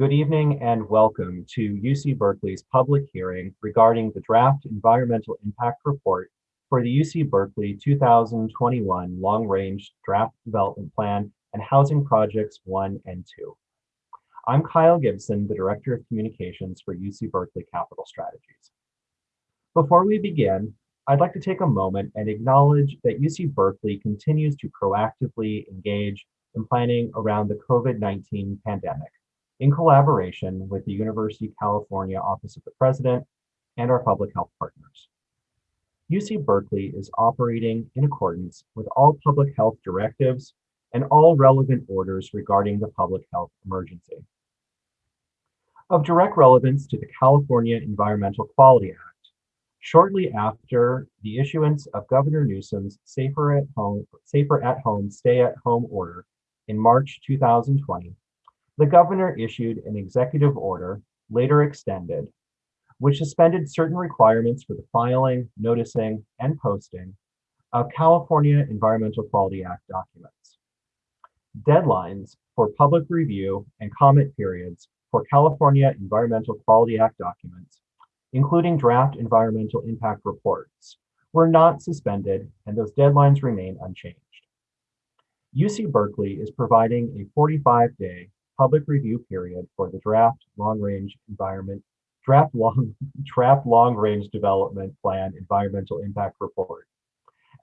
Good evening and welcome to UC Berkeley's public hearing regarding the draft environmental impact report for the UC Berkeley 2021 Long Range Draft Development Plan and Housing Projects 1 and 2. I'm Kyle Gibson, the Director of Communications for UC Berkeley Capital Strategies. Before we begin, I'd like to take a moment and acknowledge that UC Berkeley continues to proactively engage in planning around the COVID-19 pandemic in collaboration with the University of California Office of the President and our public health partners. UC Berkeley is operating in accordance with all public health directives and all relevant orders regarding the public health emergency. Of direct relevance to the California Environmental Quality Act, shortly after the issuance of Governor Newsom's Safer at Home, Safer at Home Stay at Home order in March 2020, the governor issued an executive order, later extended, which suspended certain requirements for the filing, noticing, and posting of California Environmental Quality Act documents. Deadlines for public review and comment periods for California Environmental Quality Act documents, including draft environmental impact reports, were not suspended and those deadlines remain unchanged. UC Berkeley is providing a 45-day public review period for the draft long-range environment, draft long, draft long-range development plan environmental impact report,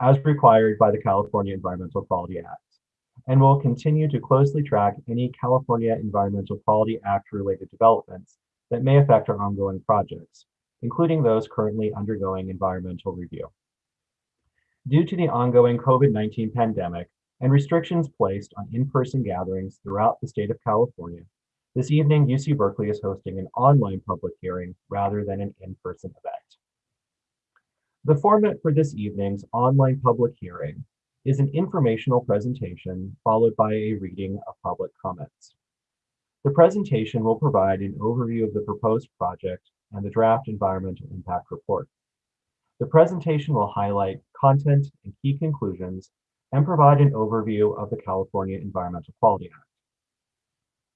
as required by the California Environmental Quality Act, and will continue to closely track any California Environmental Quality Act related developments that may affect our ongoing projects, including those currently undergoing environmental review. Due to the ongoing COVID-19 pandemic, and restrictions placed on in-person gatherings throughout the state of California, this evening UC Berkeley is hosting an online public hearing rather than an in-person event. The format for this evening's online public hearing is an informational presentation followed by a reading of public comments. The presentation will provide an overview of the proposed project and the draft environmental impact report. The presentation will highlight content and key conclusions and provide an overview of the California Environmental Quality Act.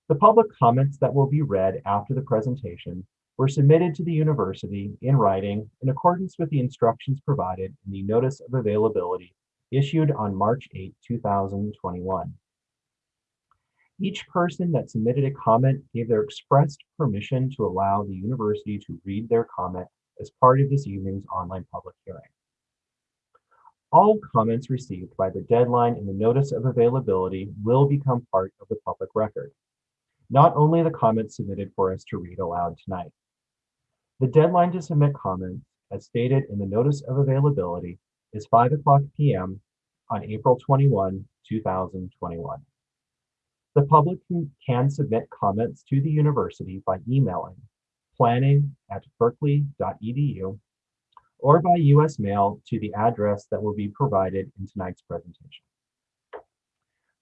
The public comments that will be read after the presentation were submitted to the university in writing in accordance with the instructions provided in the Notice of Availability issued on March 8, 2021. Each person that submitted a comment gave their expressed permission to allow the university to read their comment as part of this evening's online public hearing. All comments received by the deadline in the notice of availability will become part of the public record. Not only the comments submitted for us to read aloud tonight. The deadline to submit comments, as stated in the notice of availability, is 5 o'clock p.m. on April 21, 2021. The public can submit comments to the university by emailing planning at berkeley.edu or by US mail to the address that will be provided in tonight's presentation.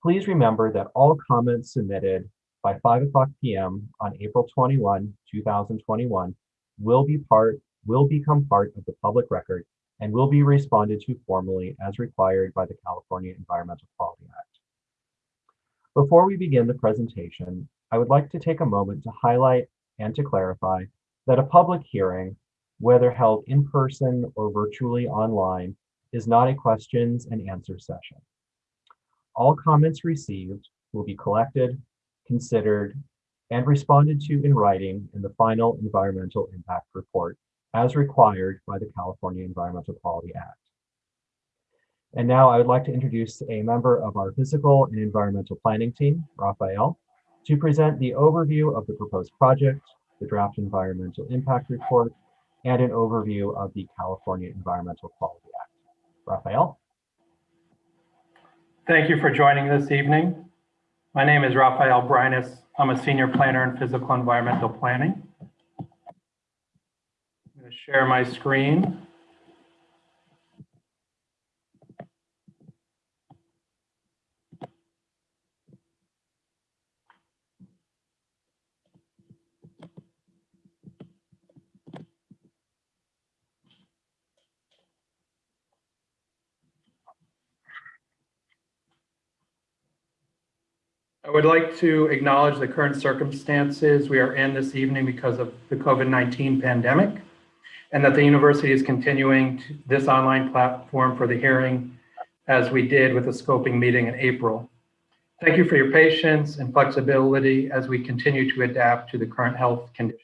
Please remember that all comments submitted by 5 o'clock p.m. on April 21, 2021 will be part will become part of the public record and will be responded to formally as required by the California Environmental Quality Act. Before we begin the presentation, I would like to take a moment to highlight and to clarify that a public hearing whether held in person or virtually online, is not a questions and answer session. All comments received will be collected, considered, and responded to in writing in the final environmental impact report as required by the California Environmental Quality Act. And now I would like to introduce a member of our physical and environmental planning team, Raphael, to present the overview of the proposed project, the draft environmental impact report, and an overview of the California Environmental Quality Act. Raphael? Thank you for joining this evening. My name is Raphael Brinus. I'm a senior planner in physical environmental planning. I'm going to share my screen. I would like to acknowledge the current circumstances we are in this evening because of the COVID-19 pandemic, and that the university is continuing this online platform for the hearing as we did with the scoping meeting in April. Thank you for your patience and flexibility as we continue to adapt to the current health conditions.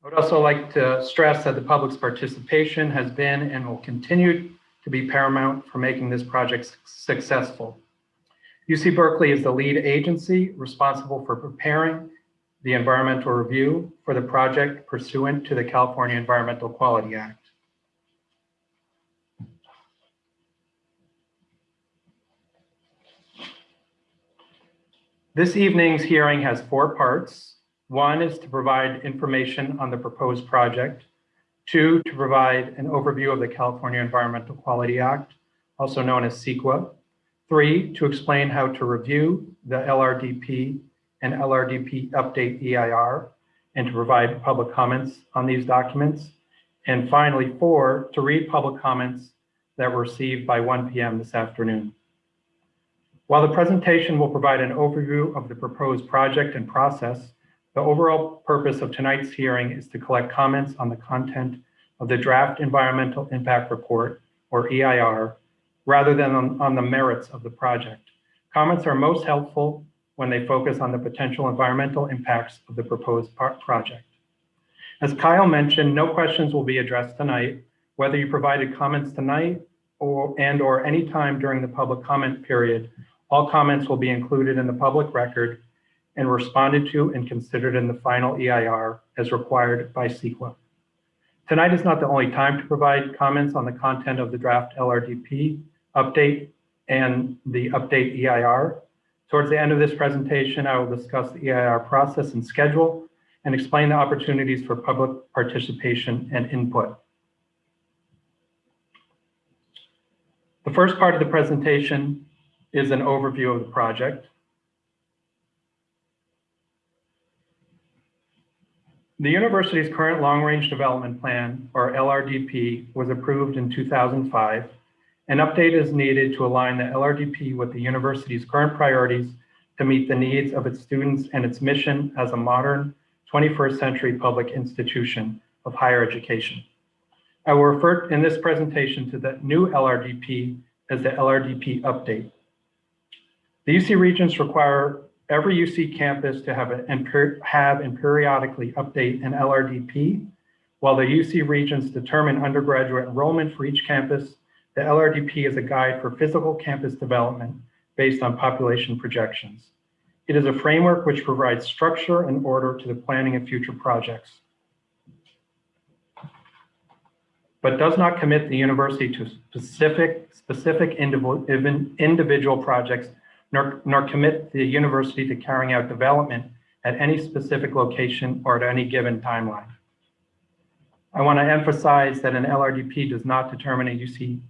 I would also like to stress that the public's participation has been and will continue to be paramount for making this project successful. UC Berkeley is the lead agency responsible for preparing the environmental review for the project pursuant to the California Environmental Quality Act. This evening's hearing has four parts. One is to provide information on the proposed project. Two, to provide an overview of the California Environmental Quality Act, also known as CEQA. Three, to explain how to review the LRDP and LRDP update EIR and to provide public comments on these documents. And finally, four, to read public comments that were received by 1 PM this afternoon. While the presentation will provide an overview of the proposed project and process, the overall purpose of tonight's hearing is to collect comments on the content of the draft environmental impact report, or EIR, rather than on, on the merits of the project. Comments are most helpful when they focus on the potential environmental impacts of the proposed project. As Kyle mentioned, no questions will be addressed tonight, whether you provided comments tonight or and or any time during the public comment period. All comments will be included in the public record and responded to and considered in the final EIR as required by CEQA. Tonight is not the only time to provide comments on the content of the draft LRDP update and the update EIR. Towards the end of this presentation, I will discuss the EIR process and schedule and explain the opportunities for public participation and input. The first part of the presentation is an overview of the project. The university's current long-range development plan, or LRDP, was approved in 2005. An update is needed to align the LRDP with the university's current priorities to meet the needs of its students and its mission as a modern 21st century public institution of higher education. I will refer in this presentation to the new LRDP as the LRDP update. The UC Regents require every UC campus to have, and have and periodically update an LRDP. While the UC Regents determine undergraduate enrollment for each campus, the LRDP is a guide for physical campus development based on population projections. It is a framework which provides structure and order to the planning of future projects, but does not commit the university to specific, specific individual projects nor, nor commit the university to carrying out development at any specific location or at any given timeline. I want to emphasize that an LRDP does not determine a UC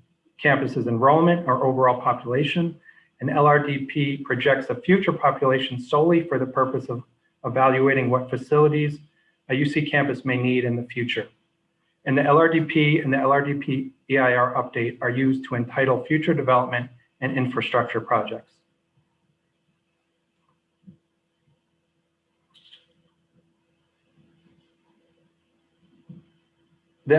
campus's enrollment or overall population. and LRDP projects a future population solely for the purpose of evaluating what facilities a UC campus may need in the future. And the LRDP and the LRDP EIR update are used to entitle future development and infrastructure projects. The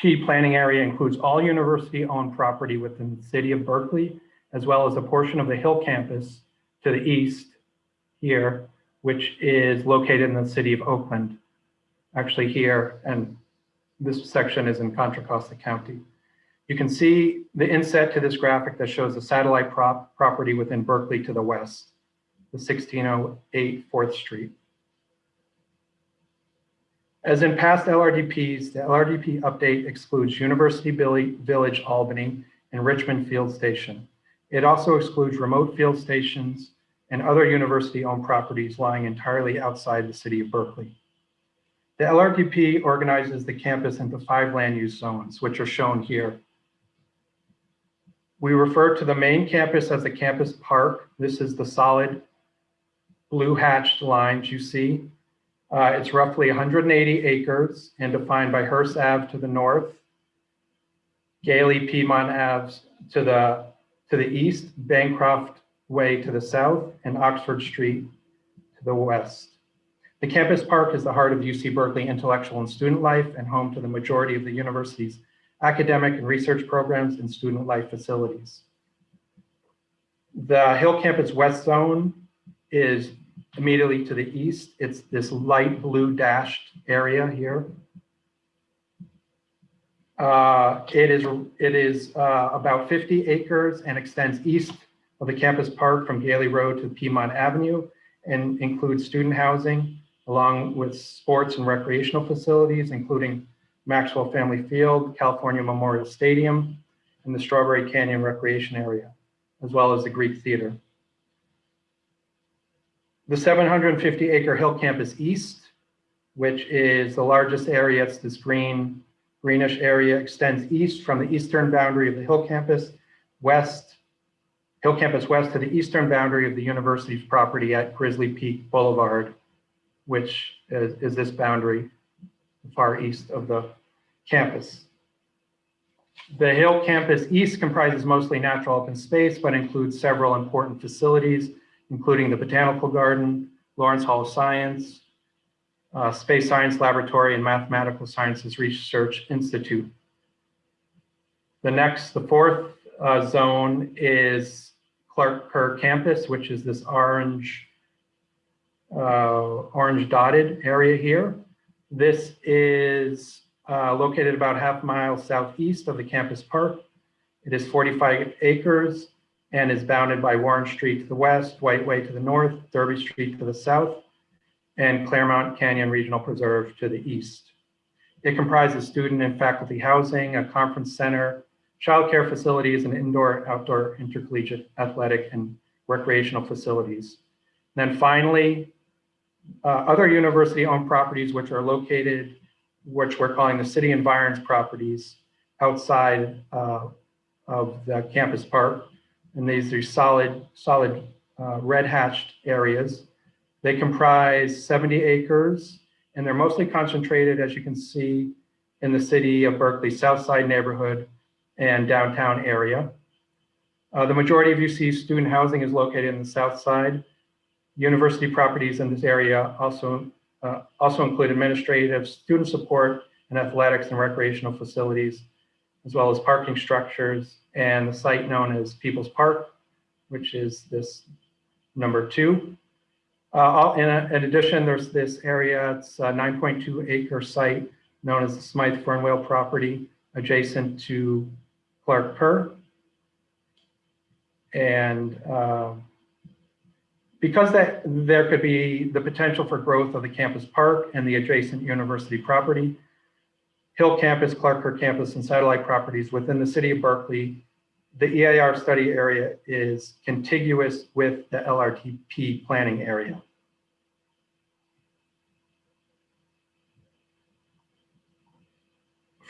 LRDP planning area includes all university-owned property within the city of Berkeley, as well as a portion of the Hill campus to the east here, which is located in the city of Oakland, actually here, and this section is in Contra Costa County. You can see the inset to this graphic that shows the satellite prop property within Berkeley to the west, the 1608 4th Street. As in past LRDPs, the LRDP update excludes University Village Albany and Richmond Field Station. It also excludes remote field stations and other university-owned properties lying entirely outside the city of Berkeley. The LRDP organizes the campus into five land use zones, which are shown here. We refer to the main campus as the campus park. This is the solid blue hatched lines you see. Uh, it's roughly 180 acres and defined by Hearst Ave to the north, Gayley Piedmont Ave to the to the east, Bancroft Way to the south and Oxford Street to the west. The campus park is the heart of UC Berkeley intellectual and student life and home to the majority of the university's academic and research programs and student life facilities. The Hill Campus West Zone is immediately to the east. It's this light blue dashed area here. Uh, it is, it is uh, about 50 acres and extends east of the campus park from Gayley Road to Piedmont Avenue and includes student housing along with sports and recreational facilities, including Maxwell Family Field, California Memorial Stadium, and the Strawberry Canyon Recreation Area, as well as the Greek Theater. The 750 acre Hill Campus East, which is the largest area, it's this green, greenish area, extends east from the eastern boundary of the Hill Campus, west, Hill Campus West to the eastern boundary of the university's property at Grizzly Peak Boulevard, which is, is this boundary far east of the campus. The Hill Campus East comprises mostly natural open space, but includes several important facilities, including the Botanical Garden, Lawrence Hall of Science, uh, Space Science Laboratory, and Mathematical Sciences Research Institute. The next, the fourth uh, zone is Clark Kerr Campus, which is this orange, uh, orange dotted area here. This is uh, located about half a mile southeast of the campus park. It is 45 acres and is bounded by Warring Street to the west, Dwight Way to the north, Derby Street to the south, and Claremont Canyon Regional Preserve to the east. It comprises student and faculty housing, a conference center, childcare facilities, and indoor, outdoor intercollegiate athletic and recreational facilities. then finally, uh, other university-owned properties which are located, which we're calling the city environs properties outside uh, of the campus park. And these are solid, solid uh, red hatched areas. They comprise 70 acres and they're mostly concentrated, as you can see, in the city of Berkeley South Side neighborhood and downtown area. Uh, the majority of UC student housing is located in the south side. University properties in this area also, uh, also include administrative, student support, and athletics and recreational facilities, as well as parking structures and the site known as People's Park, which is this number two. Uh, in, in, addition, there's this area, it's a 9.2 acre site known as the Smyth Fernwald property adjacent to Clark Kerr. And uh, because that there could be the potential for growth of the campus park and the adjacent university property, Hill Campus, Clark Kerr Campus, and satellite properties within the city of Berkeley, the EIR study area is contiguous with the LRDP planning area.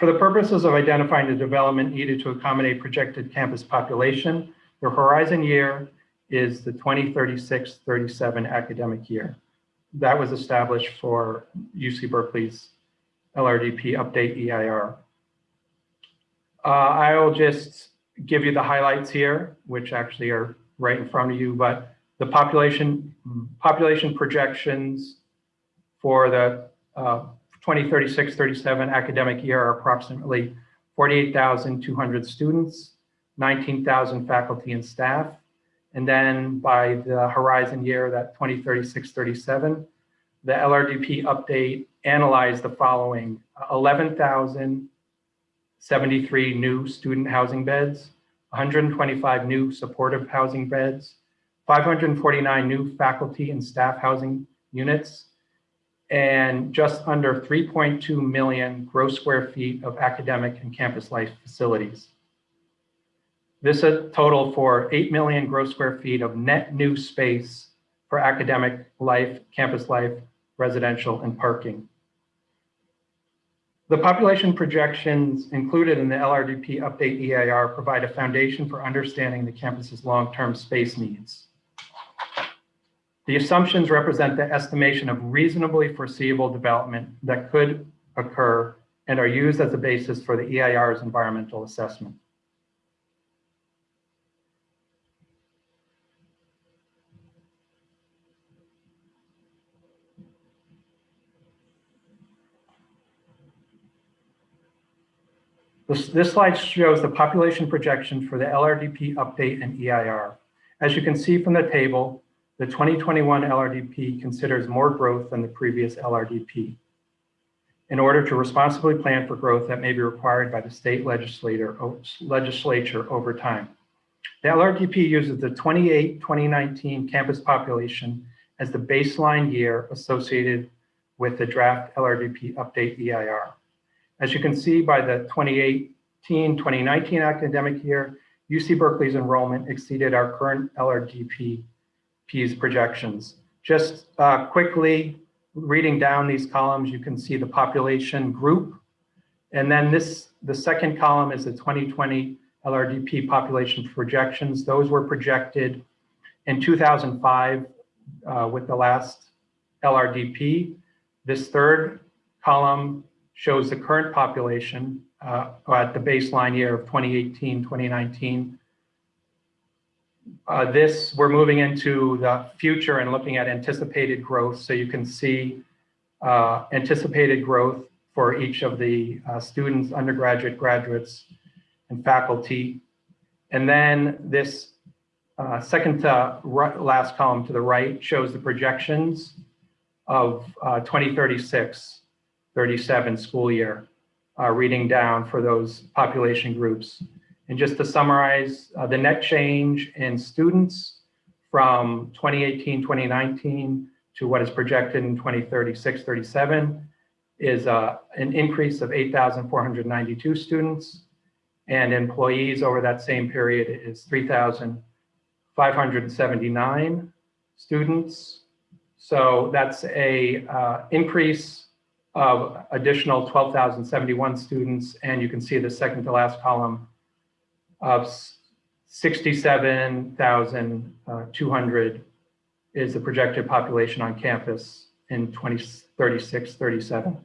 For the purposes of identifying the development needed to accommodate projected campus population, the horizon year is the 2036-37 academic year. That was established for UC Berkeley's LRDP update EIR. Uh, I will just give you the highlights here, which actually are right in front of you, but the population population projections for the 2036-37 uh, academic year are approximately 48,200 students, 19,000 faculty and staff, and then by the horizon year, that 2036-37, the LRDP update analyzed the following 11,073 new student housing beds, 125 new supportive housing beds, 549 new faculty and staff housing units, and just under 3.2 million gross square feet of academic and campus life facilities. This is total for 8 million gross square feet of net new space for academic life, campus life, residential, and parking. The population projections included in the LRDP update EIR provide a foundation for understanding the campus's long-term space needs. The assumptions represent the estimation of reasonably foreseeable development that could occur and are used as a basis for the EIR's environmental assessment. This, this slide shows the population projections for the LRDP update and EIR. As you can see from the table, the 2021 LRDP considers more growth than the previous LRDP in order to responsibly plan for growth that may be required by the state legislature over time. The LRDP uses the 28-2019 campus population as the baseline year associated with the draft LRDP update EIR. As you can see by the 2018-2019 academic year, UC Berkeley's enrollment exceeded our current LRDP's projections. Just uh, quickly reading down these columns, you can see the population group. And then this, the second column is the 2020 LRDP population projections. Those were projected in 2005 uh, with the last LRDP. This third column shows the current population uh, at the baseline year of 2018, 2019. Uh, this, we're moving into the future and looking at anticipated growth. So you can see uh, anticipated growth for each of the uh, students, undergraduate, graduates, and faculty. And then this uh, second to last column to the right shows the projections of uh, 2036, 37 school year, uh, reading down for those population groups. And just to summarize, uh, the net change in students from 2018, 2019 to what is projected in 2036, 37 is uh, an increase of 8,492 students and employees over that same period is 3,579 students. So that's a uh, increase of additional 12,071 students. And you can see the second to last column of 67,200 is the projected population on campus in 2036, 37.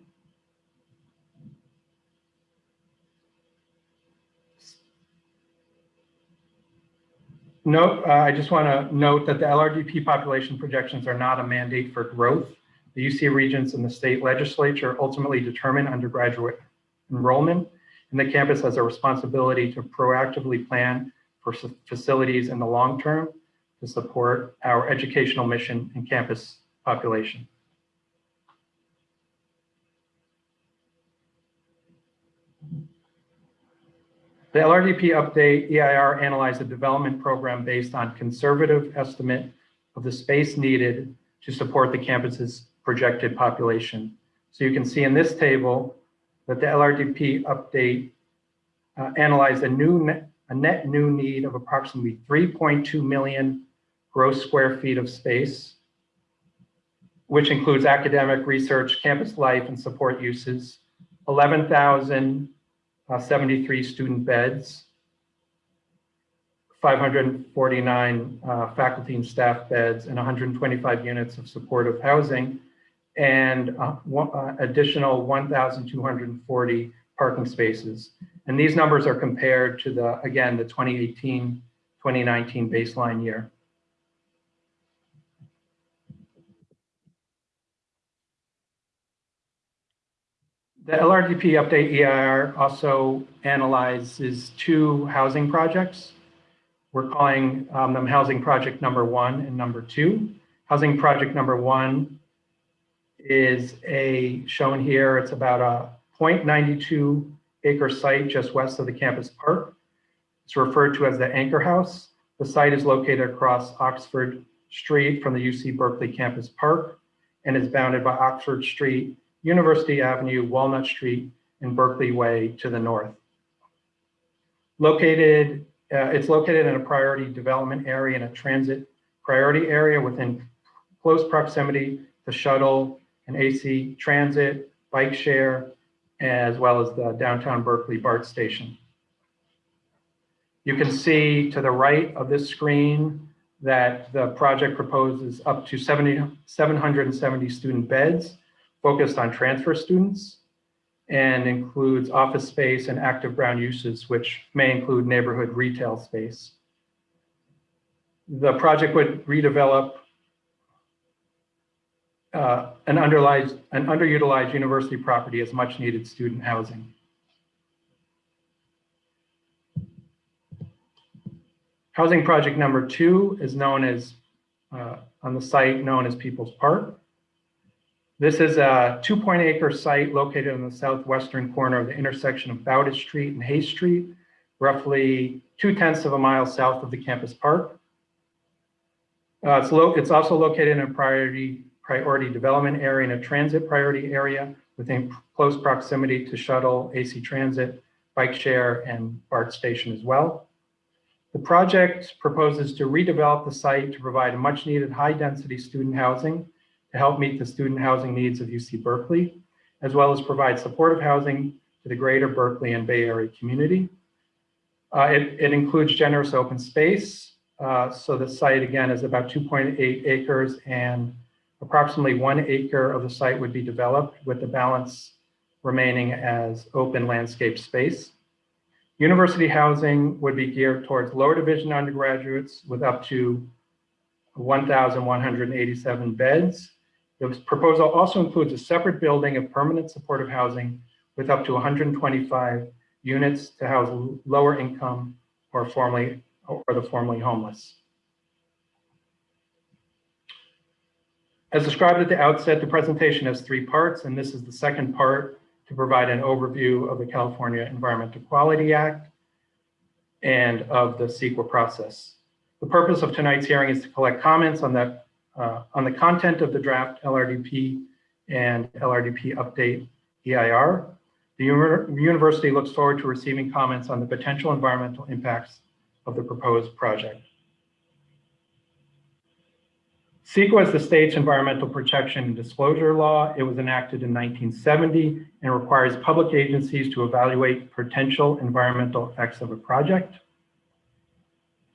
Note, uh, I just want to note that the LRDP population projections are not a mandate for growth. The UC Regents and the state legislature ultimately determine undergraduate enrollment, and the campus has a responsibility to proactively plan for facilities in the long term to support our educational mission and campus population. The LRDP update EIR analyzed the development program based on conservative estimate of the space needed to support the campus's projected population. So you can see in this table that the LRDP update uh, analyzed a new net, a net new need of approximately 3.2 million gross square feet of space, which includes academic research, campus life, and support uses, 11,000 uh, 73 student beds, 549 uh, faculty and staff beds, and 125 units of supportive housing, and uh, one, uh, additional 1,240 parking spaces. And these numbers are compared to the, again, the 2018, 2019 baseline year. The LRDP update EIR also analyzes two housing projects. We're calling um, them housing project number one and number two. Housing project number one is a shown here. It's about a 0.92 acre site just west of the campus park. It's referred to as the Anchor House. The site is located across Oxford Street from the UC Berkeley campus park and is bounded by Oxford Street University Avenue, Walnut Street, and Berkeley Way to the north. Located, uh, it's located in a priority development area and a transit priority area within close proximity to shuttle and AC transit, bike share, as well as the downtown Berkeley BART station. You can see to the right of this screen that the project proposes up to 70, 770 student beds focused on transfer students and includes office space and active ground uses, which may include neighborhood retail space. The project would redevelop uh, an, underutilized, an underutilized university property as much needed student housing. Housing project number two is known as, uh, on the site known as People's Park. This is a 2.8 acre site located in the southwestern corner of the intersection of Bowditch Street and Haste Street, roughly two tenths of a mile south of the campus park. Uh, it's, it's, also located in a priority priority development area and a transit priority area within close proximity to shuttle, AC transit, bike share, and BART station as well. The project proposes to redevelop the site to provide much needed high density student housing to help meet the student housing needs of UC Berkeley, as well as provide supportive housing to the greater Berkeley and Bay Area community. Uh, it, it, includes generous open space. Uh, so the site again is about 2.8 acres and approximately one acre of the site would be developed with the balance remaining as open landscape space. University housing would be geared towards lower division undergraduates with up to 1,187 beds the proposal also includes a separate building of permanent supportive housing with up to 125 units to house lower income or formerly or the formerly homeless. As described at the outset, the presentation has three parts, and this is the second part to provide an overview of the California Environmental Quality Act and of the CEQA process. The purpose of tonight's hearing is to collect comments on the uh, on the content of the draft LRDP and LRDP update EIR. The university looks forward to receiving comments on the potential environmental impacts of the proposed project. CEQA is the state's environmental protection and disclosure law. It was enacted in 1970 and requires public agencies to evaluate potential environmental effects of a project.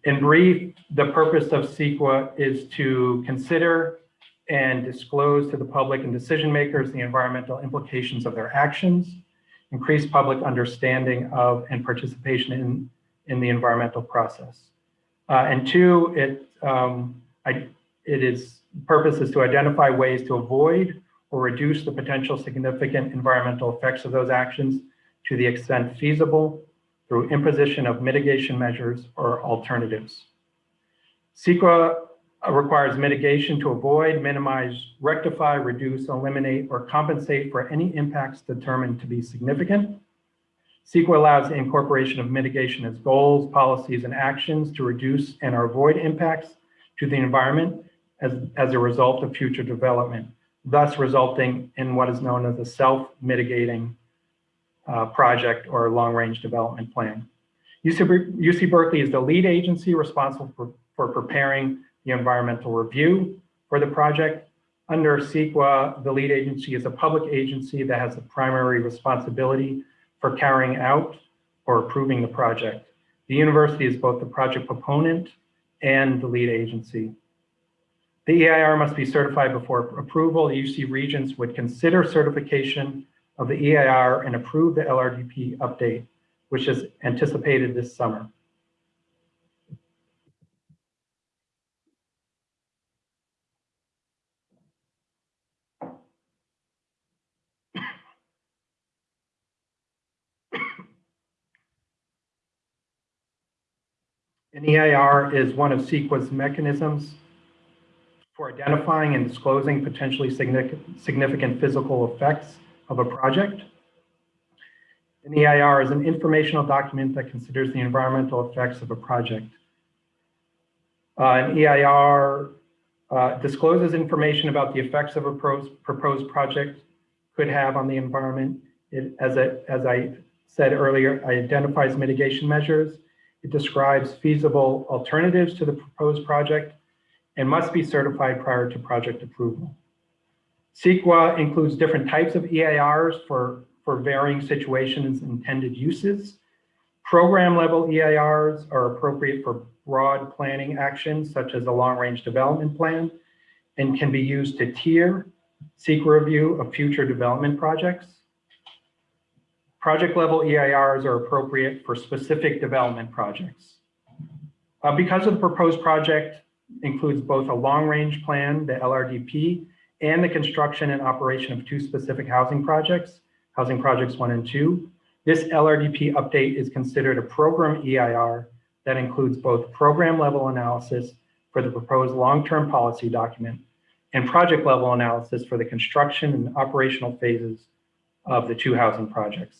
In brief, the purpose of CEQA is to consider and disclose to the public and decision makers the environmental implications of their actions, increase public understanding of and participation in, in the environmental process. Uh, and two, it, um, I, it is purpose is to identify ways to avoid or reduce the potential significant environmental effects of those actions to the extent feasible through imposition of mitigation measures or alternatives. CEQA requires mitigation to avoid, minimize, rectify, reduce, eliminate, or compensate for any impacts determined to be significant. CEQA allows the incorporation of mitigation as goals, policies, and actions to reduce and or avoid impacts to the environment as, as a result of future development, thus resulting in what is known as a self-mitigating uh, project or long-range development plan. UC, UC Berkeley is the lead agency responsible for, for preparing the environmental review for the project. Under CEQA, the lead agency is a public agency that has the primary responsibility for carrying out or approving the project. The university is both the project proponent and the lead agency. The EIR must be certified before approval. The UC Regents would consider certification of the EIR and approve the LRDP update, which is anticipated this summer. An EIR is one of CEQA's mechanisms for identifying and disclosing potentially significant physical effects of a project. An EIR is an informational document that considers the environmental effects of a project. Uh, an EIR uh, discloses information about the effects of a proposed project could have on the environment. It, as, it, as I said earlier, it identifies mitigation measures. It describes feasible alternatives to the proposed project and must be certified prior to project approval. CEQA includes different types of EIRs for, for varying situations and intended uses. Program level EIRs are appropriate for broad planning actions such as a long range development plan and can be used to tier CEQA review of future development projects. Project level EIRs are appropriate for specific development projects. Uh, because of the proposed project includes both a long range plan, the LRDP, and the construction and operation of two specific housing projects, housing projects one and two. This LRDP update is considered a program EIR that includes both program level analysis for the proposed long-term policy document and project level analysis for the construction and operational phases of the two housing projects.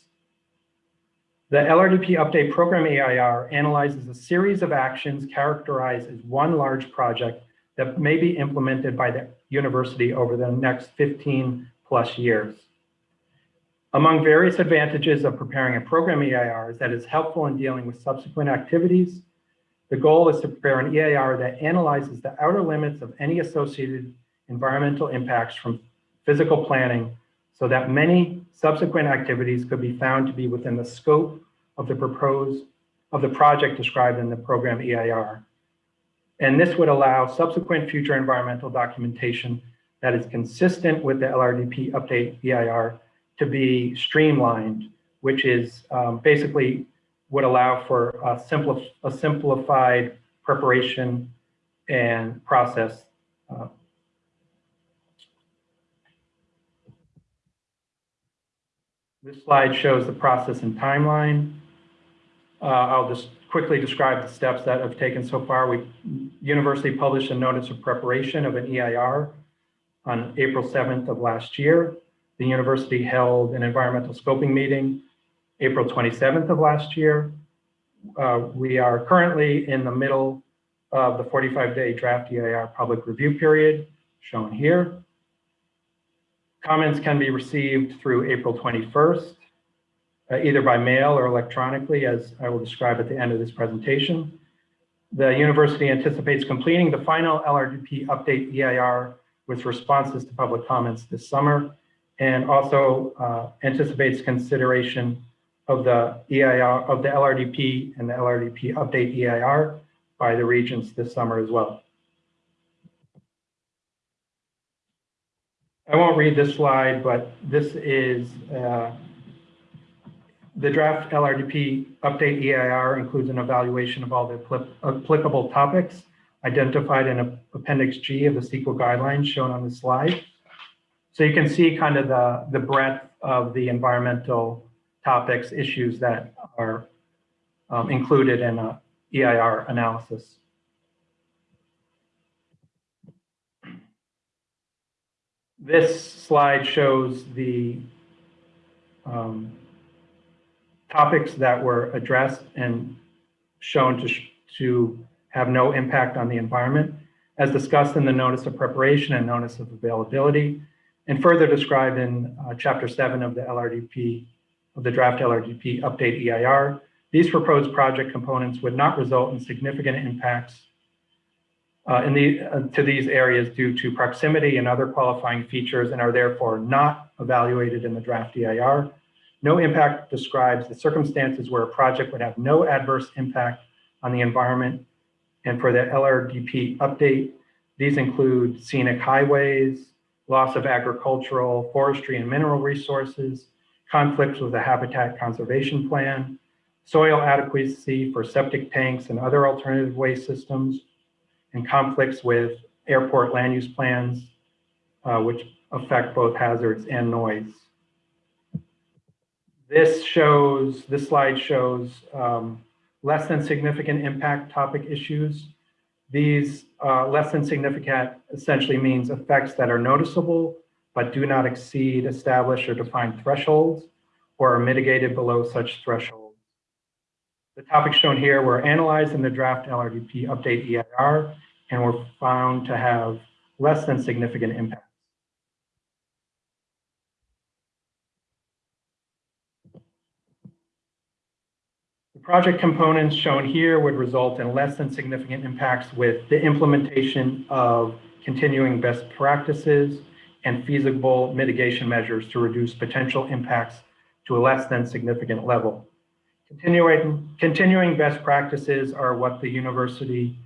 The LRDP Update Program EIR analyzes a series of actions characterized as one large project that may be implemented by the university over the next 15 plus years. Among various advantages of preparing a program EIR is that it's helpful in dealing with subsequent activities. The goal is to prepare an EIR that analyzes the outer limits of any associated environmental impacts from physical planning so that many subsequent activities could be found to be within the scope of the proposed of the project described in the program EIR. And this would allow subsequent future environmental documentation that is consistent with the LRDP update EIR to be streamlined, which is um, basically would allow for a, simpli a simplified preparation and process uh, This slide shows the process and timeline. Uh, I'll just quickly describe the steps that have taken so far. We university published a notice of preparation of an EIR on April 7th of last year. The university held an environmental scoping meeting April 27th of last year. Uh, we are currently in the middle of the 45-day draft EIR public review period, shown here. Comments can be received through April 21st, uh, either by mail or electronically, as I will describe at the end of this presentation. The university anticipates completing the final LRDP update EIR with responses to public comments this summer, and also uh, anticipates consideration of the EIR of the LRDP and the LRDP update EIR by the regents this summer as well. I won't read this slide, but this is uh, the draft LRDP update EIR includes an evaluation of all the applicable topics identified in Appendix G of the CEQA guidelines shown on the slide. So you can see kind of the, the breadth of the environmental topics, issues that are um, included in a EIR analysis. This slide shows the um, topics that were addressed and shown to, to have no impact on the environment, as discussed in the notice of preparation and notice of availability, and further described in uh, chapter seven of the LRDP, of the draft LRDP update EIR. These proposed project components would not result in significant impacts uh, in the, uh, to these areas due to proximity and other qualifying features and are therefore not evaluated in the draft EIR. No impact describes the circumstances where a project would have no adverse impact on the environment. And for the LRDP update, these include scenic highways, loss of agricultural, forestry, and mineral resources, conflicts with the habitat conservation plan, soil adequacy for septic tanks and other alternative waste systems, and conflicts with airport land use plans, uh, which affect both hazards and noise. This shows, this slide shows um, less than significant impact topic issues. These uh, less than significant essentially means effects that are noticeable, but do not exceed established or defined thresholds or are mitigated below such thresholds. The topics shown here were analyzed in the draft LRDP update EIR and were found to have less than significant impact. The project components shown here would result in less than significant impacts with the implementation of continuing best practices and feasible mitigation measures to reduce potential impacts to a less than significant level. Continuing, continuing best practices are what the university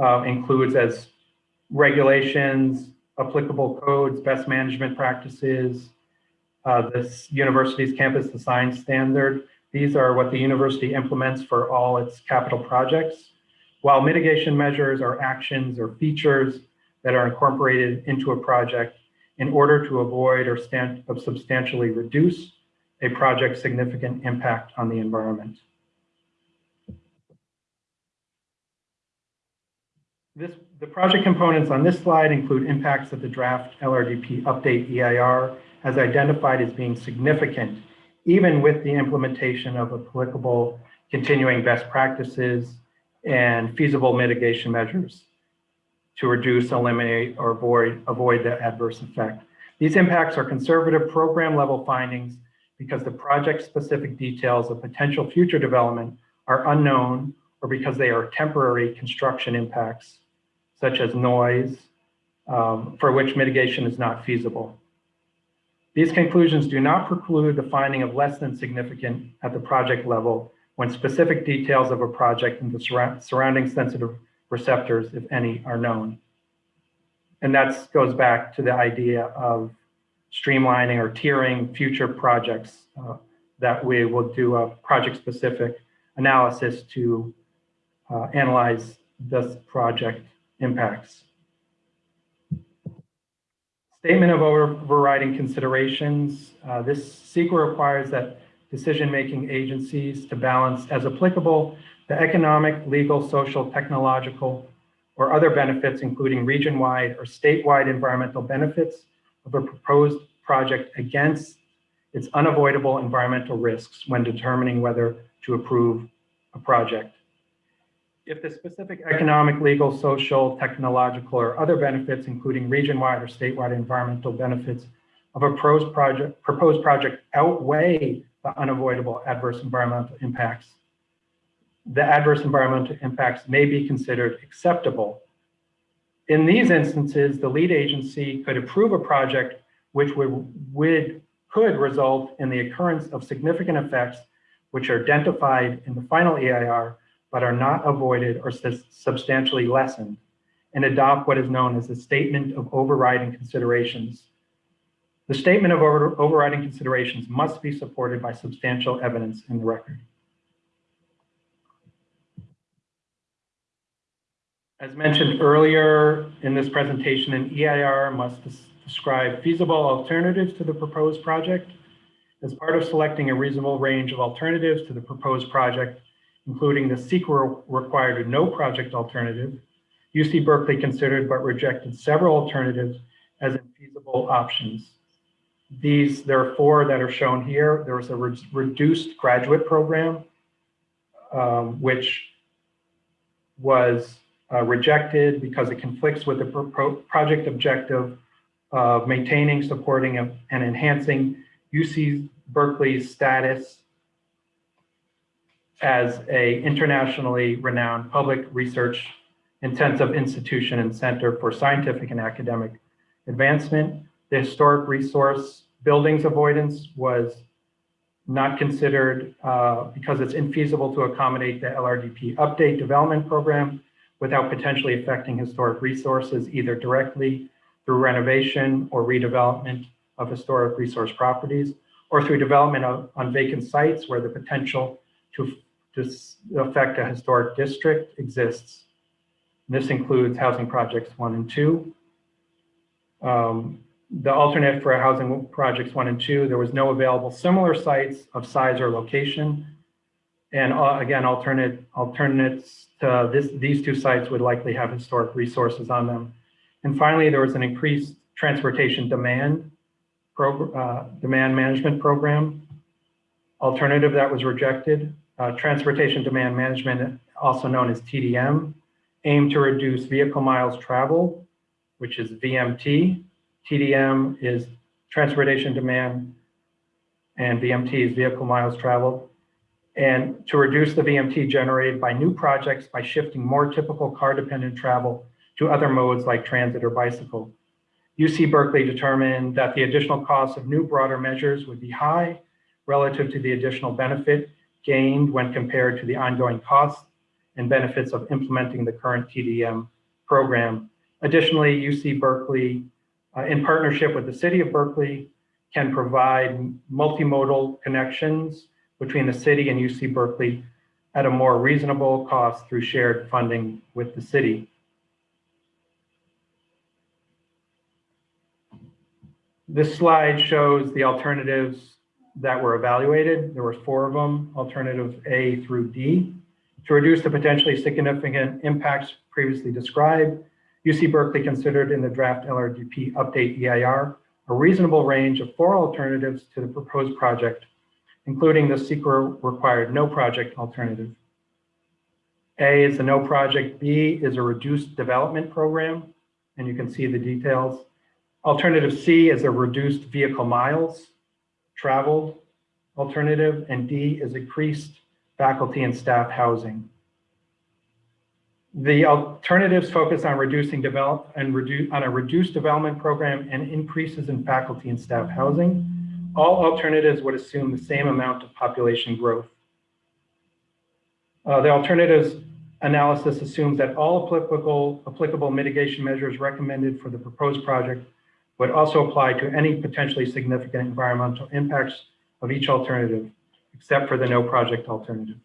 uh, includes as regulations, applicable codes, best management practices, uh, this university's campus design standard. These are what the university implements for all its capital projects. While mitigation measures are actions or features that are incorporated into a project in order to avoid or stand, substantially reduce a project's significant impact on the environment. This, the project components on this slide include impacts that the draft LRDP update EIR has identified as being significant, even with the implementation of applicable continuing best practices and feasible mitigation measures to reduce, eliminate, or avoid, avoid the adverse effect. These impacts are conservative program level findings because the project specific details of potential future development are unknown or because they are temporary construction impacts such as noise, um, for which mitigation is not feasible. These conclusions do not preclude the finding of less than significant at the project level when specific details of a project and the surrounding sensitive receptors, if any, are known. And that goes back to the idea of streamlining or tiering future projects uh, that we will do a project-specific analysis to uh, analyze this project impacts. Statement of overriding considerations. Uh, this CEQA requires that decision-making agencies to balance as applicable the economic, legal, social, technological, or other benefits, including region-wide or statewide environmental benefits of a proposed project against its unavoidable environmental risks when determining whether to approve a project. If the specific economic, legal, social, technological, or other benefits, including region-wide or statewide environmental benefits of a proposed project, proposed project outweigh the unavoidable adverse environmental impacts, the adverse environmental impacts may be considered acceptable. In these instances, the lead agency could approve a project which would, would could result in the occurrence of significant effects which are identified in the final EIR but are not avoided or substantially lessened, and adopt what is known as a statement of overriding considerations. The statement of over overriding considerations must be supported by substantial evidence in the record. As mentioned earlier in this presentation, an EIR must describe feasible alternatives to the proposed project. As part of selecting a reasonable range of alternatives to the proposed project, including the CEQA required no project alternative, UC Berkeley considered but rejected several alternatives as infeasible options. These, there are four that are shown here. There was a re reduced graduate program, um, which was uh, rejected because it conflicts with the pro project objective of maintaining, supporting, and enhancing UC Berkeley's status as a internationally renowned public research intensive institution and center for scientific and academic advancement. The historic resource buildings avoidance was not considered uh, because it's infeasible to accommodate the LRDP update development program without potentially affecting historic resources either directly through renovation or redevelopment of historic resource properties or through development of, on vacant sites where the potential to, to affect a historic district exists. This includes housing projects one and two. Um, the alternate for housing projects one and two, there was no available similar sites of size or location. And uh, again, alternate alternates to this, these two sites would likely have historic resources on them. And finally, there was an increased transportation demand uh, demand management program alternative that was rejected. Uh, transportation demand management, also known as TDM, aimed to reduce vehicle miles traveled, which is VMT. TDM is transportation demand, and VMT is vehicle miles traveled. And to reduce the VMT generated by new projects by shifting more typical car-dependent travel to other modes like transit or bicycle. UC Berkeley determined that the additional costs of new broader measures would be high relative to the additional benefit gained when compared to the ongoing costs and benefits of implementing the current TDM program. Additionally, UC Berkeley, uh, in partnership with the city of Berkeley, can provide multimodal connections between the city and UC Berkeley at a more reasonable cost through shared funding with the city. This slide shows the alternatives that were evaluated. There were four of them, alternative A through D. To reduce the potentially significant impacts previously described, UC Berkeley considered in the draft LRDP update EIR a reasonable range of four alternatives to the proposed project, including the CEQA required no project alternative. A is a no project, B is a reduced development program, and you can see the details. Alternative C is a reduced vehicle miles traveled alternative, and D is increased faculty and staff housing. The alternatives focus on reducing develop and reduce on a reduced development program and increases in faculty and staff housing. All alternatives would assume the same amount of population growth. Uh, the alternatives analysis assumes that all applicable, applicable mitigation measures recommended for the proposed project would also apply to any potentially significant environmental impacts of each alternative, except for the no project alternative.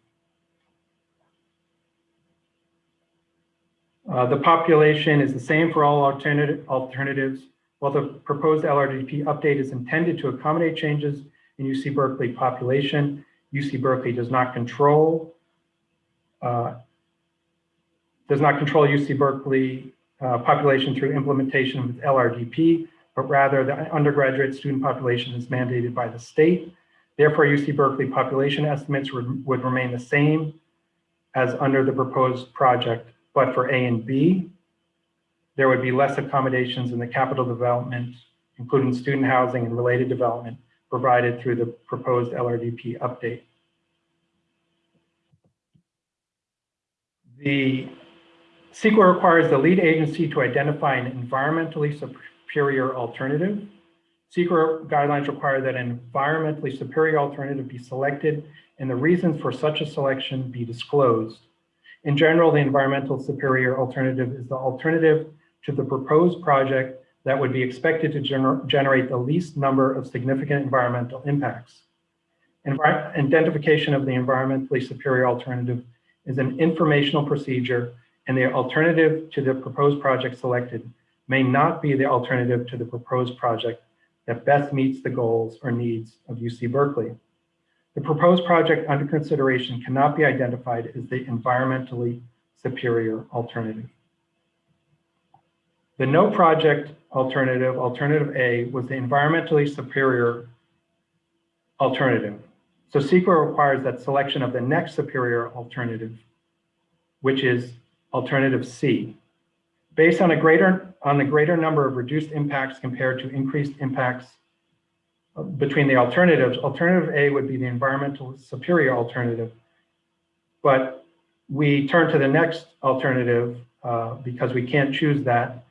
Uh, the population is the same for all alternative, alternatives. While the proposed LRDP update is intended to accommodate changes in UC Berkeley population, UC Berkeley does not control uh, does not control UC Berkeley uh, population through implementation with LRDP, but rather the undergraduate student population is mandated by the state. Therefore, UC Berkeley population estimates would, would remain the same as under the proposed project but for A and B, there would be less accommodations in the capital development, including student housing and related development provided through the proposed LRDP update. The CEQA requires the lead agency to identify an environmentally superior alternative. CEQA guidelines require that an environmentally superior alternative be selected and the reasons for such a selection be disclosed. In general, the environmental superior alternative is the alternative to the proposed project that would be expected to gener generate the least number of significant environmental impacts. Envi identification of the environmentally superior alternative is an informational procedure and the alternative to the proposed project selected may not be the alternative to the proposed project that best meets the goals or needs of UC Berkeley. The proposed project under consideration cannot be identified as the environmentally superior alternative. The no project alternative, alternative A, was the environmentally superior alternative. So CEQA requires that selection of the next superior alternative, which is alternative C. Based on a greater on the greater number of reduced impacts compared to increased impacts between the alternatives, alternative A would be the environmental superior alternative. But we turn to the next alternative uh, because we can't choose that,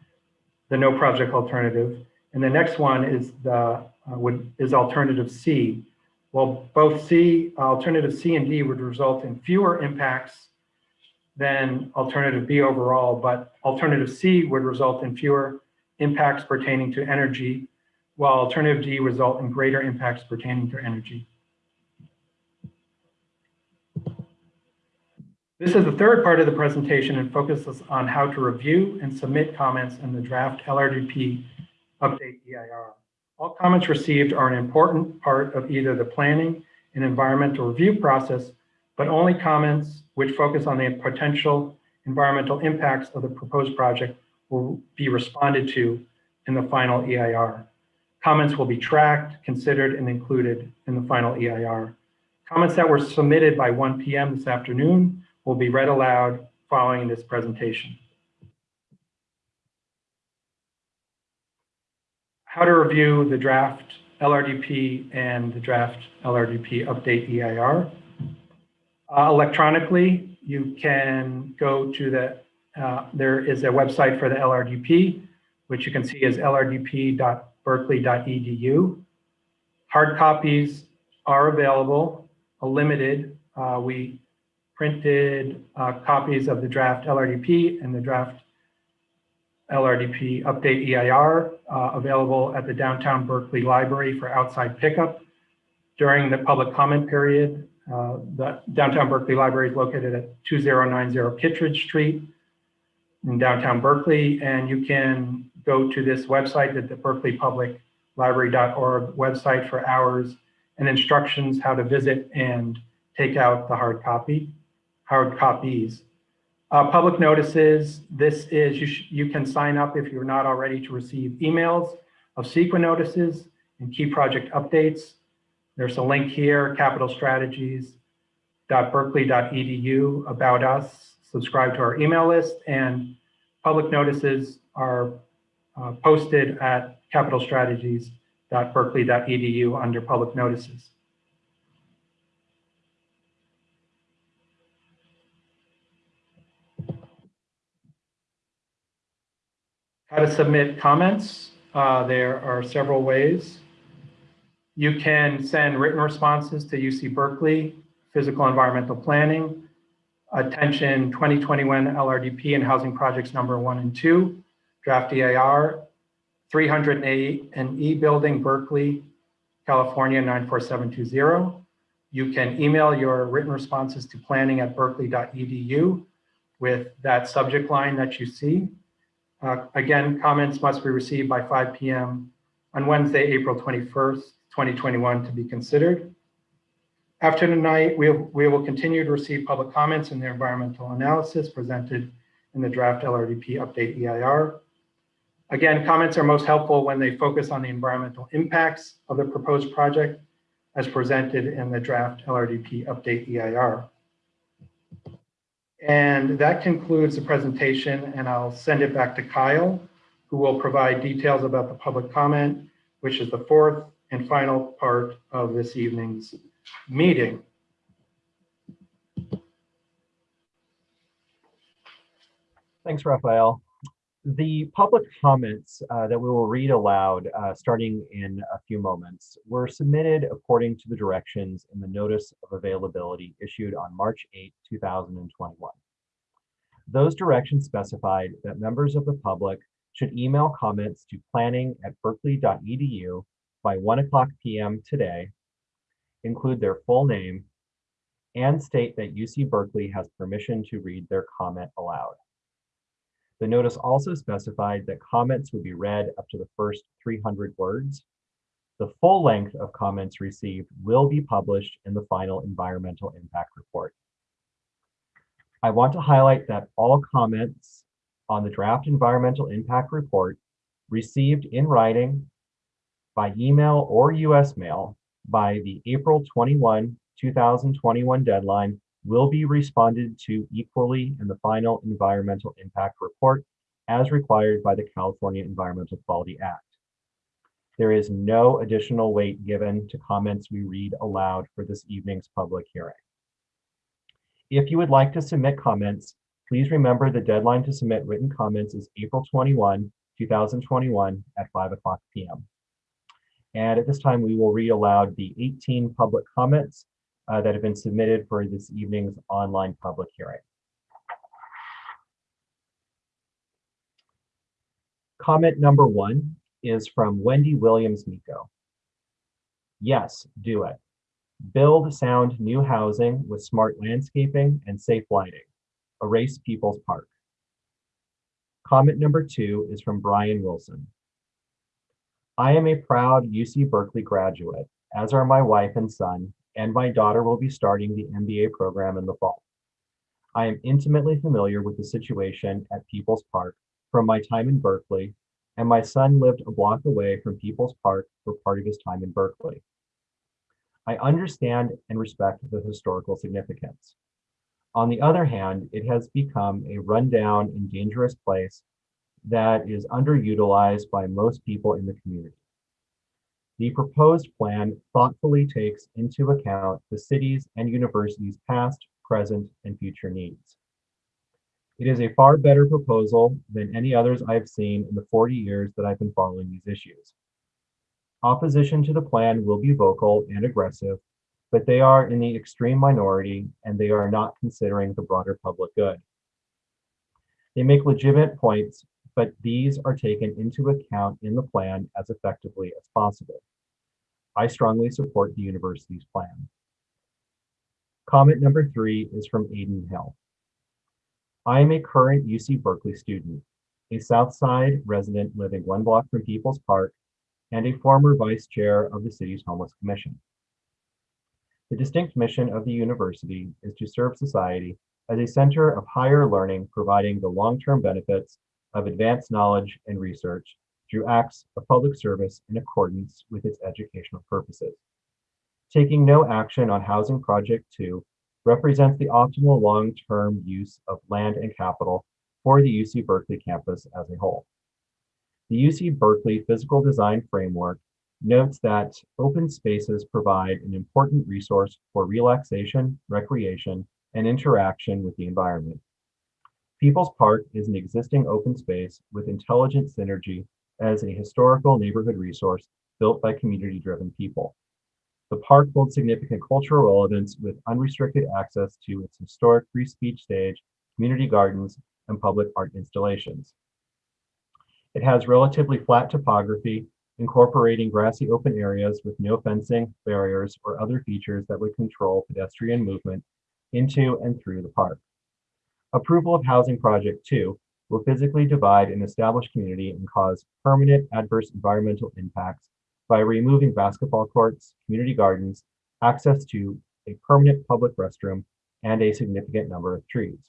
the no project alternative. And the next one is the uh, would is alternative C. Well, both C, alternative C and D would result in fewer impacts than alternative B overall, but alternative C would result in fewer impacts pertaining to energy while alternative D result in greater impacts pertaining to energy. This is the third part of the presentation and focuses on how to review and submit comments in the draft LRDP update EIR. All comments received are an important part of either the planning and environmental review process, but only comments which focus on the potential environmental impacts of the proposed project will be responded to in the final EIR. Comments will be tracked, considered, and included in the final EIR. Comments that were submitted by 1 p.m. this afternoon will be read aloud following this presentation. How to review the draft LRDP and the draft LRDP update EIR. Uh, electronically, you can go to the, uh, there is a website for the LRDP, which you can see is lrdp.berkeley.edu. Hard copies are available, a limited. Uh, we printed uh, copies of the draft LRDP and the draft LRDP update EIR uh, available at the downtown Berkeley Library for outside pickup. During the public comment period, uh, the downtown Berkeley Library is located at 2090 Kittredge Street in downtown Berkeley, and you can go to this website, the berkeleypubliclibrary.org website for hours and instructions how to visit and take out the hard copy. Hard copies. Uh, Public notices, this is, you you can sign up if you're not already to receive emails of CEQA notices and key project updates. There's a link here, capitalstrategies.berkeley.edu, about us, subscribe to our email list, and public notices are uh, posted at capitalstrategies.berkeley.edu under public notices. How to submit comments. Uh, There are several ways. You can send written responses to UC Berkeley, Physical Environmental Planning, Attention 2021 LRDP and Housing Projects Number One and Two, Draft EIR, 308 and E Building, Berkeley, California 94720. You can email your written responses to planning@berkeley.edu with that subject line that you see. Uh, Again, comments must be received by 5 PM on Wednesday, April 21st, 2021 to be considered. After tonight, we we will continue to receive public comments in the environmental analysis presented in the draft LRDP update EIR. Again, comments are most helpful when they focus on the environmental impacts of the proposed project as presented in the draft LRDP update EIR. And that concludes the presentation, and I'll send it back to Kyle, who will provide details about the public comment, which is the fourth and final part of this evening's meeting. Thanks, Raphael. The public comments uh, that we will read aloud uh, starting in a few moments were submitted according to the directions in the Notice of Availability issued on March 8, 2021. Those directions specified that members of the public should email comments to planning at berkeley.edu by 1 o'clock p.m. today, include their full name, and state that UC Berkeley has permission to read their comment aloud. The notice also specified that comments would be read up to the first 300 words. The full length of comments received will be published in the final environmental impact report. I want to highlight that all comments on the draft environmental impact report received in writing by email or US mail by the April 21, 2021 deadline will be responded to equally in the final environmental impact report as required by the California Environmental Quality Act. There is no additional weight given to comments we read aloud for this evening's public hearing. If you would like to submit comments, please remember the deadline to submit written comments is April 21, 2021 at 5 o'clock p.m. And at this time, we will read aloud the 18 public comments uh, that have been submitted for this evening's online public hearing. Comment number one is from Wendy Williams Miko. Yes, do it. Build sound new housing with smart landscaping and safe lighting. Erase People's Park. Comment number two is from Brian Wilson. I am a proud UC Berkeley graduate, as are my wife and son, and my daughter will be starting the MBA program in the fall. I am intimately familiar with the situation at People's Park from my time in Berkeley, and my son lived a block away from People's Park for part of his time in Berkeley. I understand and respect the historical significance. On the other hand, it has become a rundown and dangerous place that is underutilized by most people in the community. The proposed plan thoughtfully takes into account the city's and university's past, present, and future needs. It is a far better proposal than any others I've seen in the 40 years that I've been following these issues. Opposition to the plan will be vocal and aggressive, but they are in the extreme minority and they are not considering the broader public good. They make legitimate points, but these are taken into account in the plan as effectively as possible. I strongly support the university's plan. Comment number three is from Aiden Hill. I am a current UC Berkeley student, a Southside resident living one block from People's Park, and a former vice chair of the city's Homeless Commission. The distinct mission of the university is to serve society as a center of higher learning, providing the long-term benefits of advanced knowledge and research through acts of public service in accordance with its educational purposes. Taking no action on Housing Project 2 represents the optimal long-term use of land and capital for the UC Berkeley campus as a whole. The UC Berkeley Physical Design Framework notes that open spaces provide an important resource for relaxation, recreation, and interaction with the environment. People's Park is an existing open space with intelligent synergy as a historical neighborhood resource built by community-driven people. The park holds significant cultural relevance with unrestricted access to its historic free speech stage, community gardens, and public art installations. It has relatively flat topography, incorporating grassy open areas with no fencing, barriers, or other features that would control pedestrian movement into and through the park. Approval of Housing Project 2 will physically divide an established community and cause permanent adverse environmental impacts by removing basketball courts, community gardens, access to a permanent public restroom, and a significant number of trees.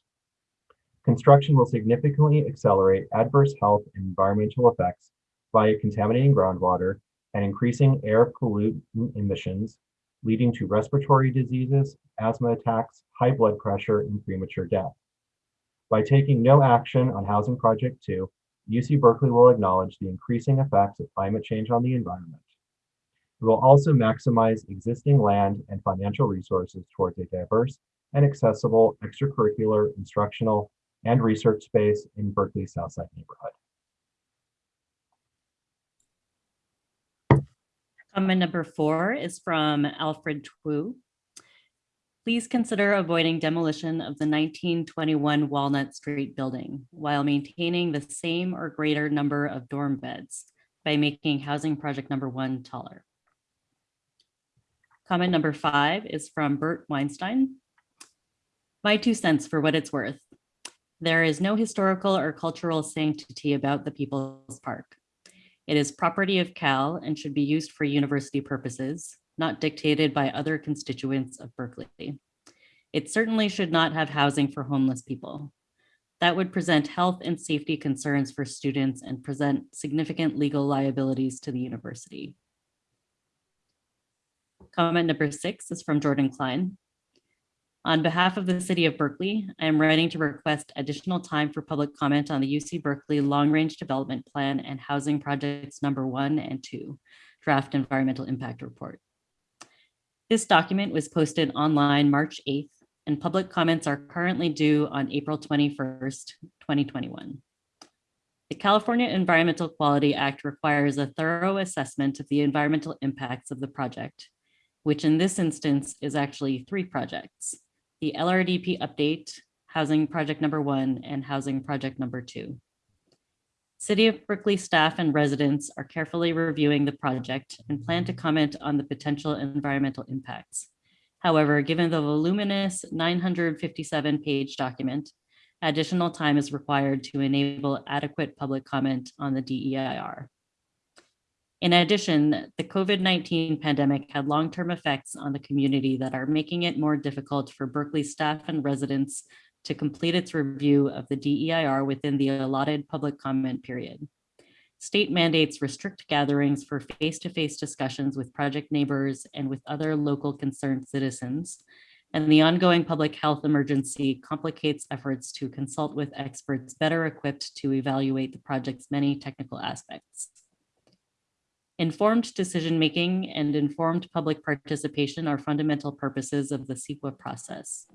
Construction will significantly accelerate adverse health and environmental effects by contaminating groundwater and increasing air pollutant emissions, leading to respiratory diseases, asthma attacks, high blood pressure, and premature death. By taking no action on Housing Project 2, UC Berkeley will acknowledge the increasing effects of climate change on the environment. It will also maximize existing land and financial resources towards a diverse and accessible extracurricular, instructional, and research space in Berkeley's Southside neighborhood. Comment number four is from Alfred Twu. Please consider avoiding demolition of the 1921 Walnut Street building while maintaining the same or greater number of dorm beds by making housing project number one taller. Comment number five is from Bert Weinstein. My two cents for what it's worth. There is no historical or cultural sanctity about the People's Park. It is property of Cal and should be used for university purposes, not dictated by other constituents of Berkeley. It certainly should not have housing for homeless people. That would present health and safety concerns for students and present significant legal liabilities to the university. Comment number six is from Jordan Klein. On behalf of the city of Berkeley, I am writing to request additional time for public comment on the UC Berkeley Long Range Development Plan and Housing Projects number one and two, Draft Environmental Impact Report. This document was posted online March 8th, and public comments are currently due on April 21st, 2021. The California Environmental Quality Act requires a thorough assessment of the environmental impacts of the project, which in this instance is actually three projects the LRDP update, housing project number one, and housing project number two. City of Berkeley staff and residents are carefully reviewing the project and plan to comment on the potential environmental impacts. However, given the voluminous 957 page document, additional time is required to enable adequate public comment on the DEIR. In addition, the COVID-19 pandemic had long-term effects on the community that are making it more difficult for Berkeley staff and residents to complete its review of the DEIR within the allotted public comment period. State mandates restrict gatherings for face-to-face -face discussions with project neighbors and with other local concerned citizens. And the ongoing public health emergency complicates efforts to consult with experts better equipped to evaluate the project's many technical aspects. Informed decision-making and informed public participation are fundamental purposes of the CEQA process.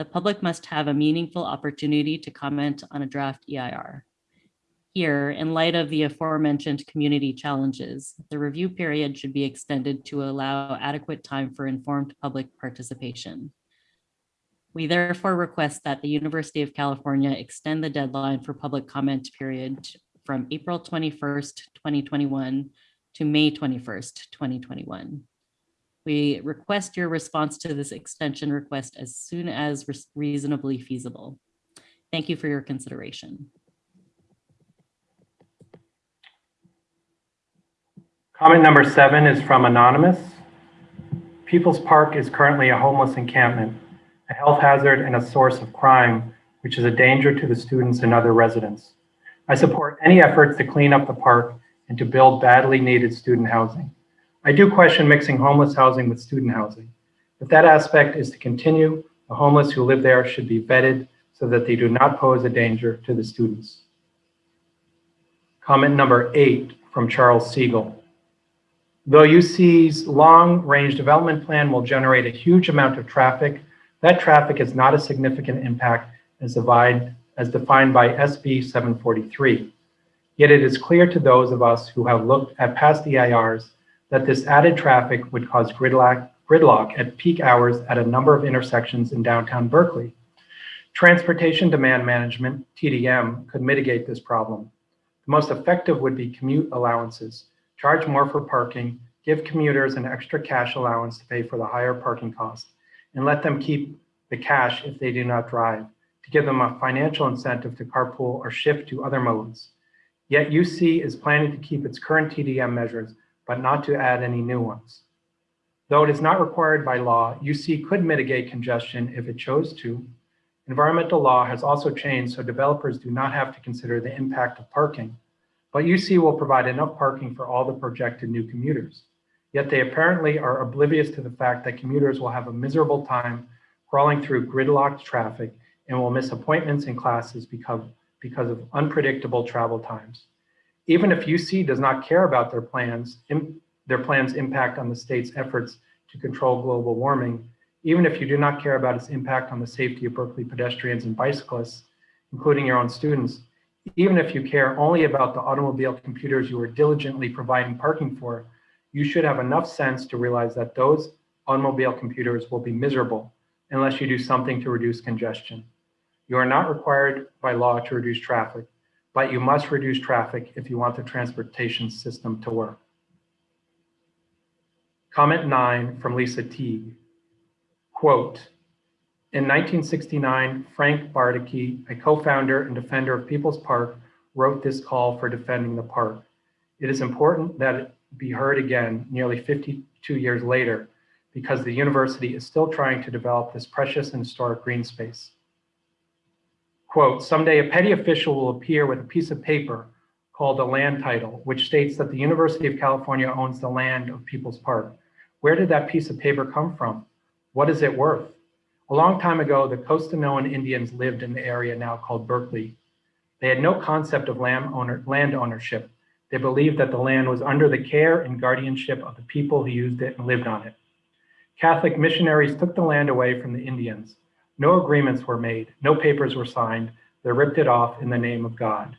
The public must have a meaningful opportunity to comment on a draft EIR. Here, in light of the aforementioned community challenges, the review period should be extended to allow adequate time for informed public participation. We therefore request that the University of California extend the deadline for public comment period from April 21st, 2021 to May 21st, 2021. We request your response to this extension request as soon as reasonably feasible. Thank you for your consideration. Comment number seven is from Anonymous. People's Park is currently a homeless encampment a health hazard, and a source of crime, which is a danger to the students and other residents. I support any efforts to clean up the park and to build badly needed student housing. I do question mixing homeless housing with student housing. If that aspect is to continue, the homeless who live there should be vetted so that they do not pose a danger to the students. Comment number eight from Charles Siegel. Though UC's long-range development plan will generate a huge amount of traffic, that traffic is not a significant impact as, divide, as defined by SB 743. Yet it is clear to those of us who have looked at past EIRs that this added traffic would cause gridlock, gridlock at peak hours at a number of intersections in downtown Berkeley. Transportation Demand Management, TDM, could mitigate this problem. The most effective would be commute allowances, charge more for parking, give commuters an extra cash allowance to pay for the higher parking cost, and let them keep the cash if they do not drive, to give them a financial incentive to carpool or shift to other modes. Yet UC is planning to keep its current TDM measures, but not to add any new ones. Though it is not required by law, UC could mitigate congestion if it chose to. Environmental law has also changed so developers do not have to consider the impact of parking, but UC will provide enough parking for all the projected new commuters. Yet they apparently are oblivious to the fact that commuters will have a miserable time crawling through gridlocked traffic and will miss appointments and classes because, because of unpredictable travel times. Even if UC does not care about their plans, their plans impact on the state's efforts to control global warming, even if you do not care about its impact on the safety of Berkeley pedestrians and bicyclists, including your own students, even if you care only about the automobile computers you are diligently providing parking for, you should have enough sense to realize that those automobile computers will be miserable unless you do something to reduce congestion. You are not required by law to reduce traffic, but you must reduce traffic if you want the transportation system to work. Comment nine from Lisa Teague. Quote, in 1969, Frank Bardacke, a co-founder and defender of People's Park, wrote this call for defending the park. It is important that it be heard again nearly 52 years later because the university is still trying to develop this precious and historic green space. Quote, someday a petty official will appear with a piece of paper called a land title, which states that the University of California owns the land of People's Park. Where did that piece of paper come from? What is it worth? A long time ago, the Costanoan Indians lived in the area now called Berkeley. They had no concept of land, owner, land ownership. They believed that the land was under the care and guardianship of the people who used it and lived on it. Catholic missionaries took the land away from the Indians. No agreements were made, no papers were signed. They ripped it off in the name of God.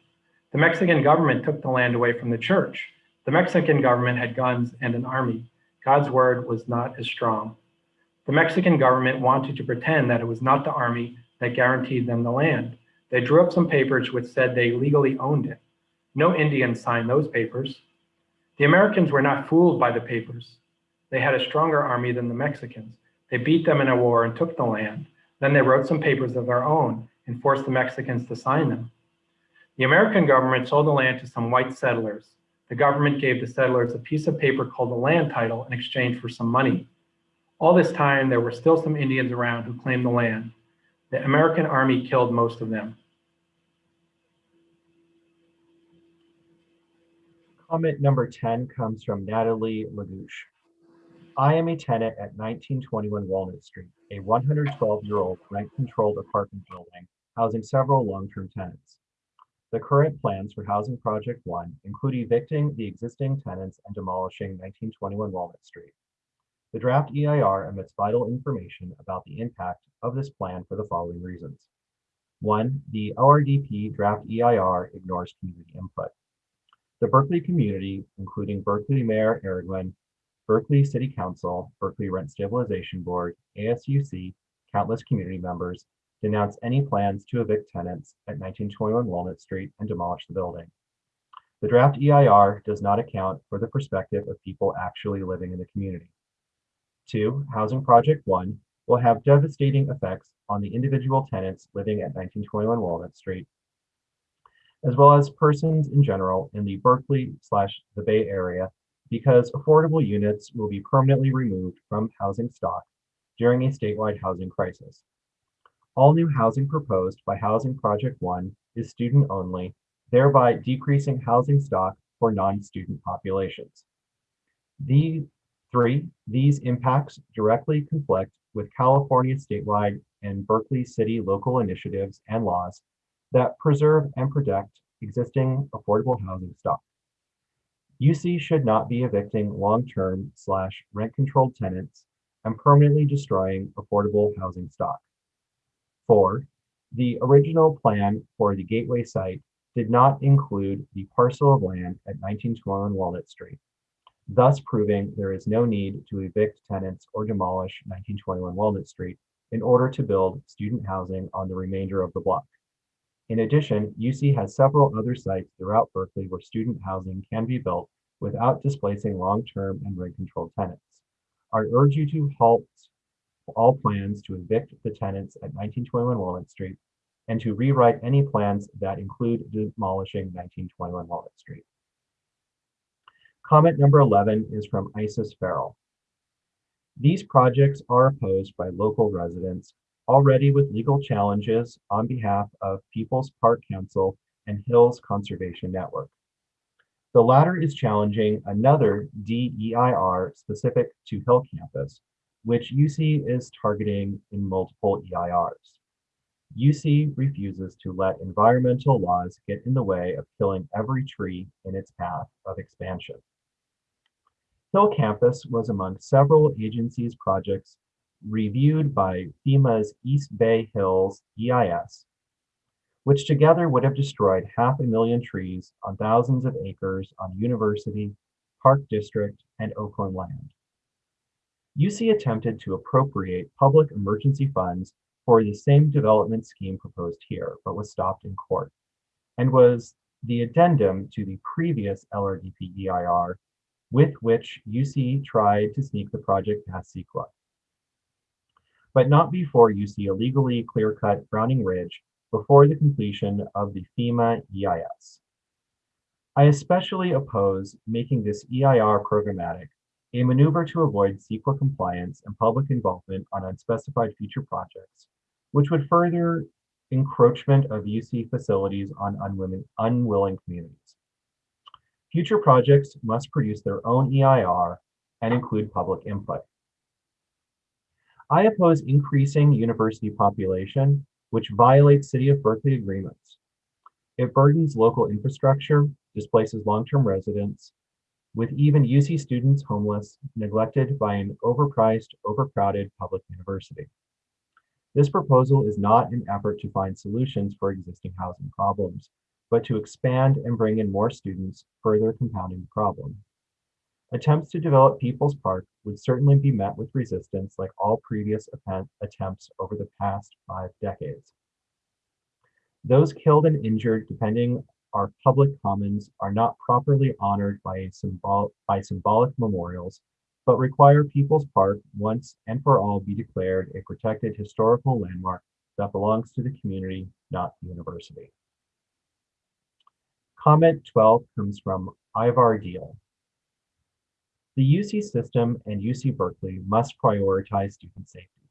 The Mexican government took the land away from the church. The Mexican government had guns and an army. God's word was not as strong. The Mexican government wanted to pretend that it was not the army that guaranteed them the land. They drew up some papers which said they legally owned it. No Indians signed those papers. The Americans were not fooled by the papers. They had a stronger army than the Mexicans. They beat them in a war and took the land. Then they wrote some papers of their own and forced the Mexicans to sign them. The American government sold the land to some white settlers. The government gave the settlers a piece of paper called the land title in exchange for some money. All this time, there were still some Indians around who claimed the land. The American army killed most of them. Comment number 10 comes from Natalie Lagouche. I am a tenant at 1921 Walnut Street, a 112-year-old rent-controlled apartment building housing several long-term tenants. The current plans for Housing Project 1 include evicting the existing tenants and demolishing 1921 Walnut Street. The draft EIR omits vital information about the impact of this plan for the following reasons. One, the LRDP draft EIR ignores community input. The Berkeley community, including Berkeley Mayor Arreguín, Berkeley City Council, Berkeley Rent Stabilization Board, ASUC, countless community members, denounce any plans to evict tenants at 1921 Walnut Street and demolish the building. The draft EIR does not account for the perspective of people actually living in the community. Two, Housing Project One will have devastating effects on the individual tenants living at 1921 Walnut Street, as well as persons in general in the Berkeley slash the Bay Area, because affordable units will be permanently removed from housing stock during a statewide housing crisis, All new housing proposed by Housing Project One is student only, thereby decreasing housing stock for non-student populations. The three, these impacts directly conflict with California statewide and Berkeley city local initiatives and laws that preserve and protect existing affordable housing stock. UC should not be evicting long-term slash rent-controlled tenants and permanently destroying affordable housing stock. Four, the original plan for the Gateway site did not include the parcel of land at 1921 Walnut Street, thus proving there is no need to evict tenants or demolish 1921 Walnut Street in order to build student housing on the remainder of the block. In addition, UC has several other sites throughout Berkeley where student housing can be built without displacing long-term and rent-controlled tenants. I urge you to halt all plans to evict the tenants at 1921 Walnut Street and to rewrite any plans that include demolishing 1921 Walnut Street. Comment number 11 is from Isis Feral. These projects are opposed by local residents already with legal challenges on behalf of People's Park Council and Hills Conservation Network. The latter is challenging another DEIR specific to Hill Campus, which UC is targeting in multiple EIRs. UC refuses to let environmental laws get in the way of killing every tree in its path of expansion. Hill Campus was among several agencies' projects reviewed by FEMA's East Bay Hills EIS, which together would have destroyed half a million trees on thousands of acres on University, Park District, and Oakland land. UC attempted to appropriate public emergency funds for the same development scheme proposed here, but was stopped in court, and was the addendum to the previous LRDP EIR with which UC tried to sneak the project past CEQA. But not before UC illegally clear-cut Frowning Ridge before the completion of the FEMA EIS. I especially oppose making this EIR programmatic, a maneuver to avoid CEQA compliance and public involvement on unspecified future projects, which would further encroachment of UC facilities on unwilling, unwilling communities. Future projects must produce their own EIR and include public input. I oppose increasing university population, which violates City of Berkeley agreements. It burdens local infrastructure, displaces long-term residents, with even UC students homeless, neglected by an overpriced, overcrowded public university. This proposal is not an effort to find solutions for existing housing problems, but to expand and bring in more students, further compounding the problem. Attempts to develop People's Park would certainly be met with resistance like all previous attempts over the past five decades. Those killed and injured depending our public commons are not properly honored by, symbol by symbolic memorials, but require People's Park once and for all be declared a protected historical landmark that belongs to the community, not the university. Comment 12 comes from Ivar Deal. The UC system and UC Berkeley must prioritize student safety.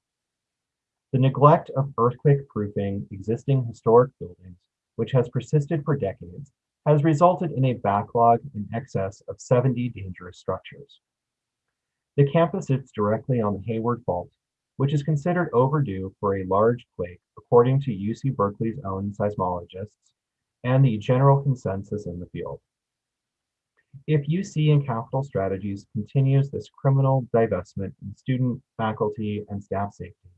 The neglect of earthquake proofing existing historic buildings, which has persisted for decades, has resulted in a backlog in excess of 70 dangerous structures. The campus sits directly on the Hayward Fault, which is considered overdue for a large quake, according to UC Berkeley's own seismologists, and the general consensus in the field. If UC and Capital Strategies continues this criminal divestment in student, faculty, and staff safety,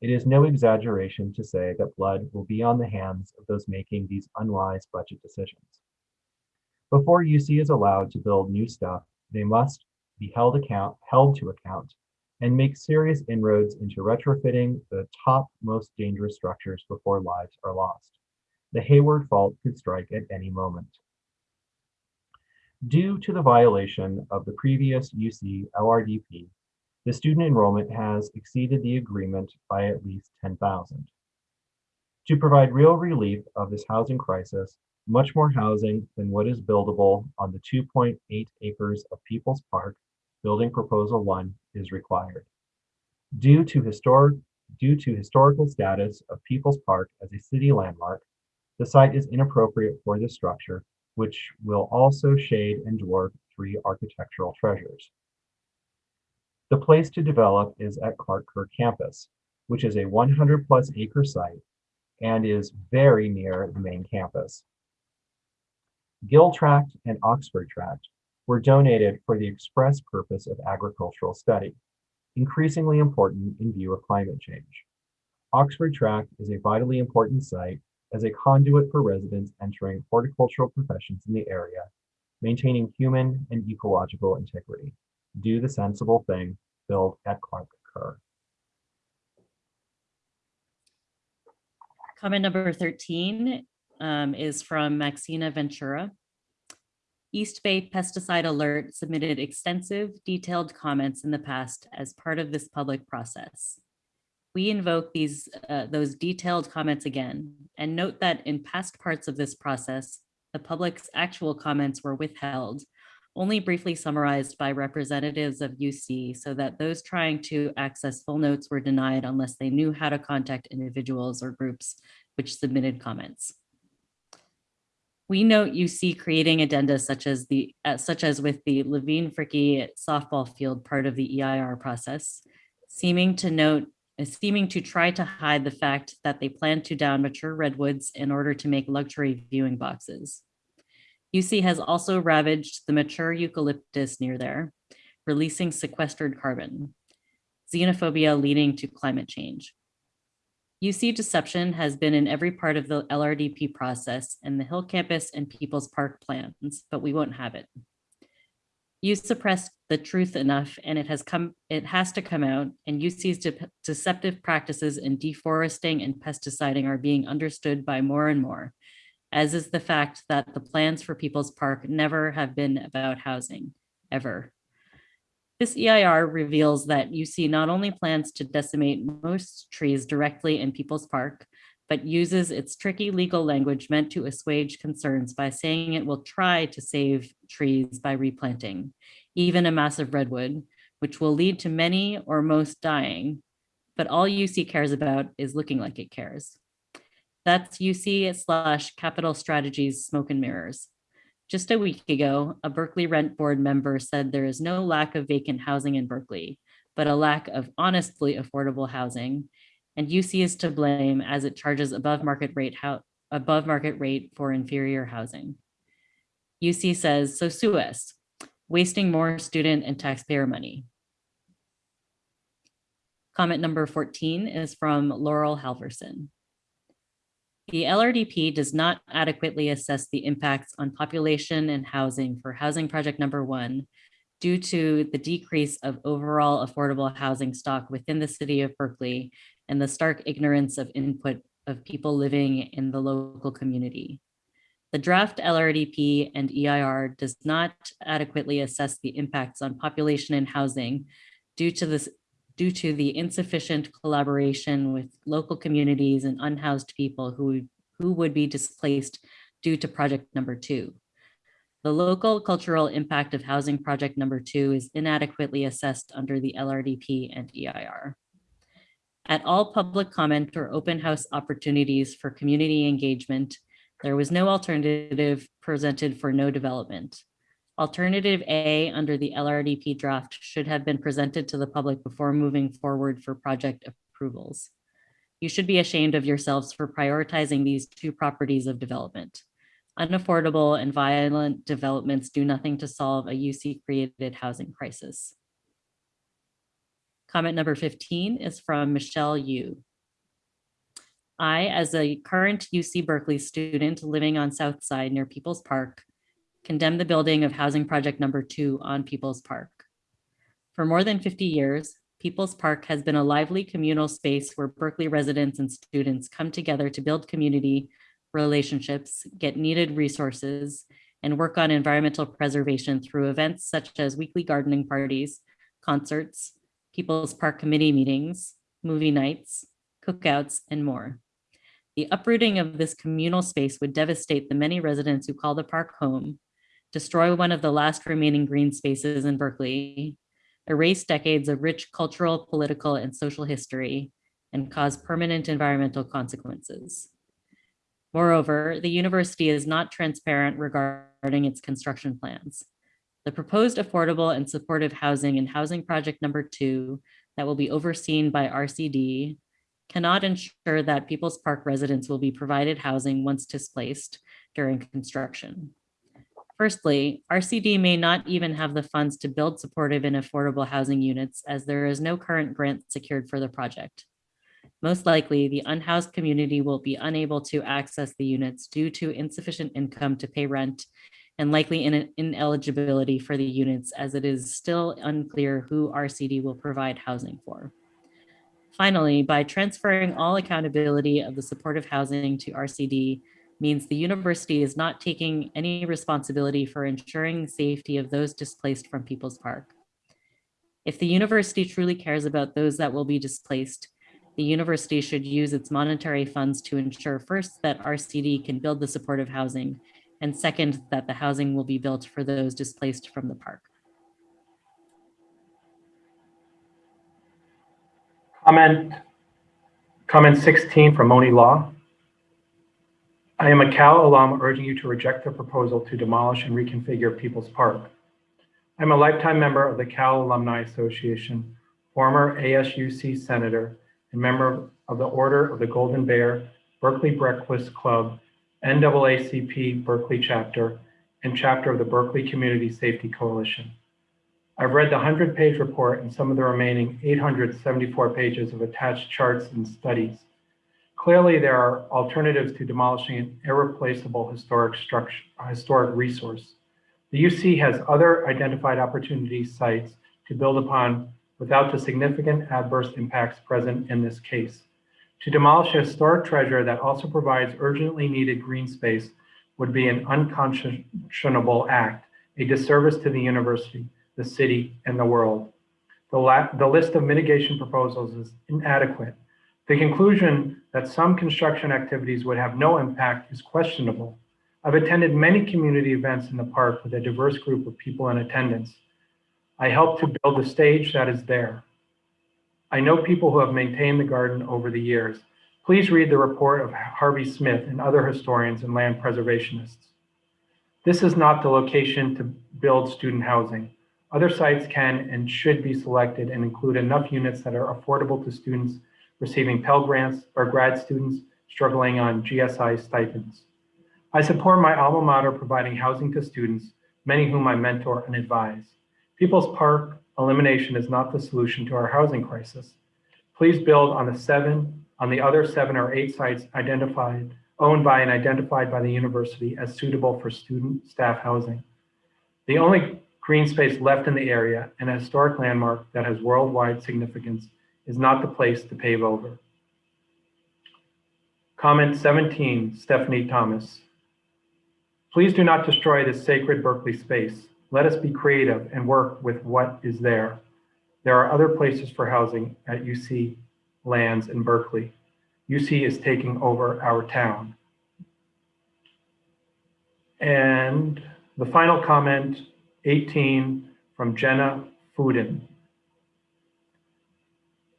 it is no exaggeration to say that blood will be on the hands of those making these unwise budget decisions. Before UC is allowed to build new stuff, they must be held, account, held to account and make serious inroads into retrofitting the top most dangerous structures before lives are lost the Hayward fault could strike at any moment. Due to the violation of the previous UC LRDP, the student enrollment has exceeded the agreement by at least 10,000. To provide real relief of this housing crisis, much more housing than what is buildable on the 2.8 acres of People's Park, building proposal one, is required. Due to historic due to historical status of People's Park as a city landmark, the site is inappropriate for this structure, which will also shade and dwarf three architectural treasures. The place to develop is at Clark Kerr campus, which is a 100 plus acre site and is very near the main campus. Gill Tract and Oxford Tract were donated for the express purpose of agricultural study, increasingly important in view of climate change. Oxford Tract is a vitally important site as a conduit for residents entering horticultural professions in the area, maintaining human and ecological integrity. Do the sensible thing, build at Clark Kerr. Comment number 13 um, is from Maxina Ventura. East Bay Pesticide Alert submitted extensive detailed comments in the past as part of this public process. We invoke these uh, those detailed comments again and note that in past parts of this process, the public's actual comments were withheld, only briefly summarized by representatives of UC so that those trying to access full notes were denied unless they knew how to contact individuals or groups which submitted comments. We note UC creating addenda such as the uh, such as with the Levine Fricke softball field part of the EIR process, seeming to note seeming to try to hide the fact that they plan to down mature redwoods in order to make luxury viewing boxes. UC has also ravaged the mature eucalyptus near there, releasing sequestered carbon, xenophobia leading to climate change. UC deception has been in every part of the LRDP process and the Hill Campus and People's Park plans, but we won't have it. You suppressed the truth enough and it has come, it has to come out and UC's de deceptive practices in deforesting and pesticiding are being understood by more and more, as is the fact that the plans for People's Park never have been about housing, ever. This EIR reveals that UC not only plans to decimate most trees directly in People's Park, but uses its tricky legal language meant to assuage concerns by saying it will try to save trees by replanting, even a massive redwood, which will lead to many or most dying. But all UC cares about is looking like it cares. That's UC slash capital strategies smoke and mirrors. Just a week ago, a Berkeley Rent Board member said there is no lack of vacant housing in Berkeley, but a lack of honestly affordable housing. And UC is to blame as it charges above market rate above market rate for inferior housing. UC says, so sue us, wasting more student and taxpayer money. Comment number 14 is from Laurel Halverson. The LRDP does not adequately assess the impacts on population and housing for housing project number one due to the decrease of overall affordable housing stock within the city of Berkeley and the stark ignorance of input of people living in the local community. The draft LRDP and EIR does not adequately assess the impacts on population and housing due to this due to the insufficient collaboration with local communities and unhoused people who, who would be displaced due to project number two. The local cultural impact of housing project number two is inadequately assessed under the LRDP and EIR. At all public comment or open house opportunities for community engagement, there was no alternative presented for no development. Alternative A under the LRDP draft should have been presented to the public before moving forward for project approvals. You should be ashamed of yourselves for prioritizing these two properties of development. Unaffordable and violent developments do nothing to solve a UC created housing crisis. Comment number 15 is from Michelle Yu. I, as a current UC Berkeley student living on South Side near People's Park, condemn the building of housing project number two on People's Park. For more than 50 years, People's Park has been a lively communal space where Berkeley residents and students come together to build community relationships, get needed resources, and work on environmental preservation through events such as weekly gardening parties, concerts, People's Park committee meetings, movie nights, cookouts, and more. The uprooting of this communal space would devastate the many residents who call the park home destroy one of the last remaining green spaces in Berkeley, erase decades of rich cultural, political, and social history, and cause permanent environmental consequences. Moreover, the university is not transparent regarding its construction plans. The proposed affordable and supportive housing and housing project number two that will be overseen by RCD cannot ensure that People's Park residents will be provided housing once displaced during construction. Firstly, RCD may not even have the funds to build supportive and affordable housing units as there is no current grant secured for the project. Most likely, the unhoused community will be unable to access the units due to insufficient income to pay rent and likely in ineligibility for the units as it is still unclear who RCD will provide housing for. Finally, by transferring all accountability of the supportive housing to RCD means the university is not taking any responsibility for ensuring safety of those displaced from People's Park. If the university truly cares about those that will be displaced, the university should use its monetary funds to ensure first that RCD can build the supportive housing, and second, that the housing will be built for those displaced from the park. Comment, comment 16 from Moni Law. I am a Cal alum urging you to reject the proposal to demolish and reconfigure People's Park. I'm a lifetime member of the Cal Alumni Association, former ASUC senator, and member of the Order of the Golden Bear, Berkeley Breakfast Club, NAACP Berkeley chapter, and chapter of the Berkeley Community Safety Coalition. I've read the 100-page report and some of the remaining 874 pages of attached charts and studies. Clearly, there are alternatives to demolishing an irreplaceable historic structure, historic resource. The UC has other identified opportunity sites to build upon without the significant adverse impacts present in this case. To demolish a historic treasure that also provides urgently needed green space would be an unconscionable act, a disservice to the university, the city, and the world. The, the list of mitigation proposals is inadequate. The conclusion that some construction activities would have no impact is questionable. I've attended many community events in the park with a diverse group of people in attendance. I helped to build the stage that is there. I know people who have maintained the garden over the years. Please read the report of Harvey Smith and other historians and land preservationists. This is not the location to build student housing. Other sites can and should be selected and include enough units that are affordable to students receiving Pell Grants or grad students struggling on GSI stipends. I support my alma mater providing housing to students, many whom I mentor and advise. People's Park elimination is not the solution to our housing crisis. Please build on the seven, on the other seven or eight sites identified, owned by and identified by the university as suitable for student staff housing. The only green space left in the area, an historic landmark that has worldwide significance, is not the place to pave over. Comment 17, Stephanie Thomas. Please do not destroy this sacred Berkeley space. Let us be creative and work with what is there. There are other places for housing at UC lands in Berkeley. UC is taking over our town. And the final comment, 18, from Jenna Fuden.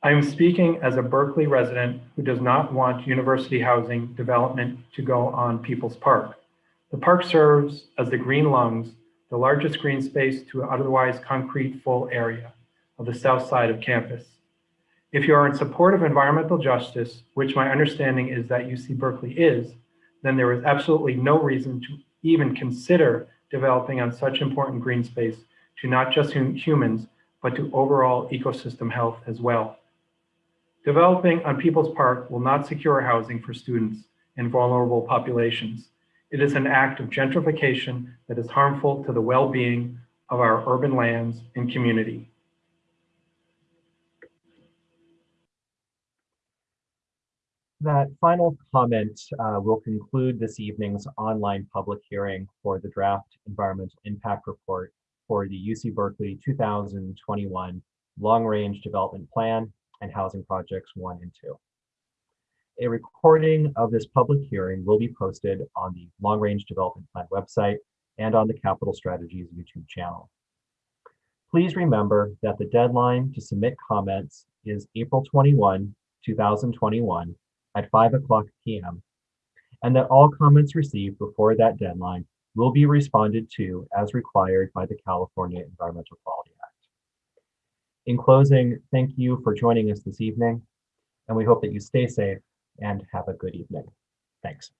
I am speaking as a Berkeley resident who does not want university housing development to go on People's Park. The park serves as the green lungs, the largest green space to an otherwise concrete full area of the south side of campus. If you are in support of environmental justice, which my understanding is that UC Berkeley is, then there is absolutely no reason to even consider developing on such important green space to not just humans, but to overall ecosystem health as well. Developing on People's Park will not secure housing for students and vulnerable populations. It is an act of gentrification that is harmful to the well-being of our urban lands and community. That final comment uh, will conclude this evening's online public hearing for the draft environmental impact report for the UC Berkeley 2021 Long Range Development Plan and housing projects one and two. A recording of this public hearing will be posted on the Long Range Development Plan website and on the Capital Strategies YouTube channel. Please remember that the deadline to submit comments is April 21, 2021 at 5 o'clock PM, and that all comments received before that deadline will be responded to as required by the California Environmental Quality Act. In closing, thank you for joining us this evening, and we hope that you stay safe and have a good evening. Thanks.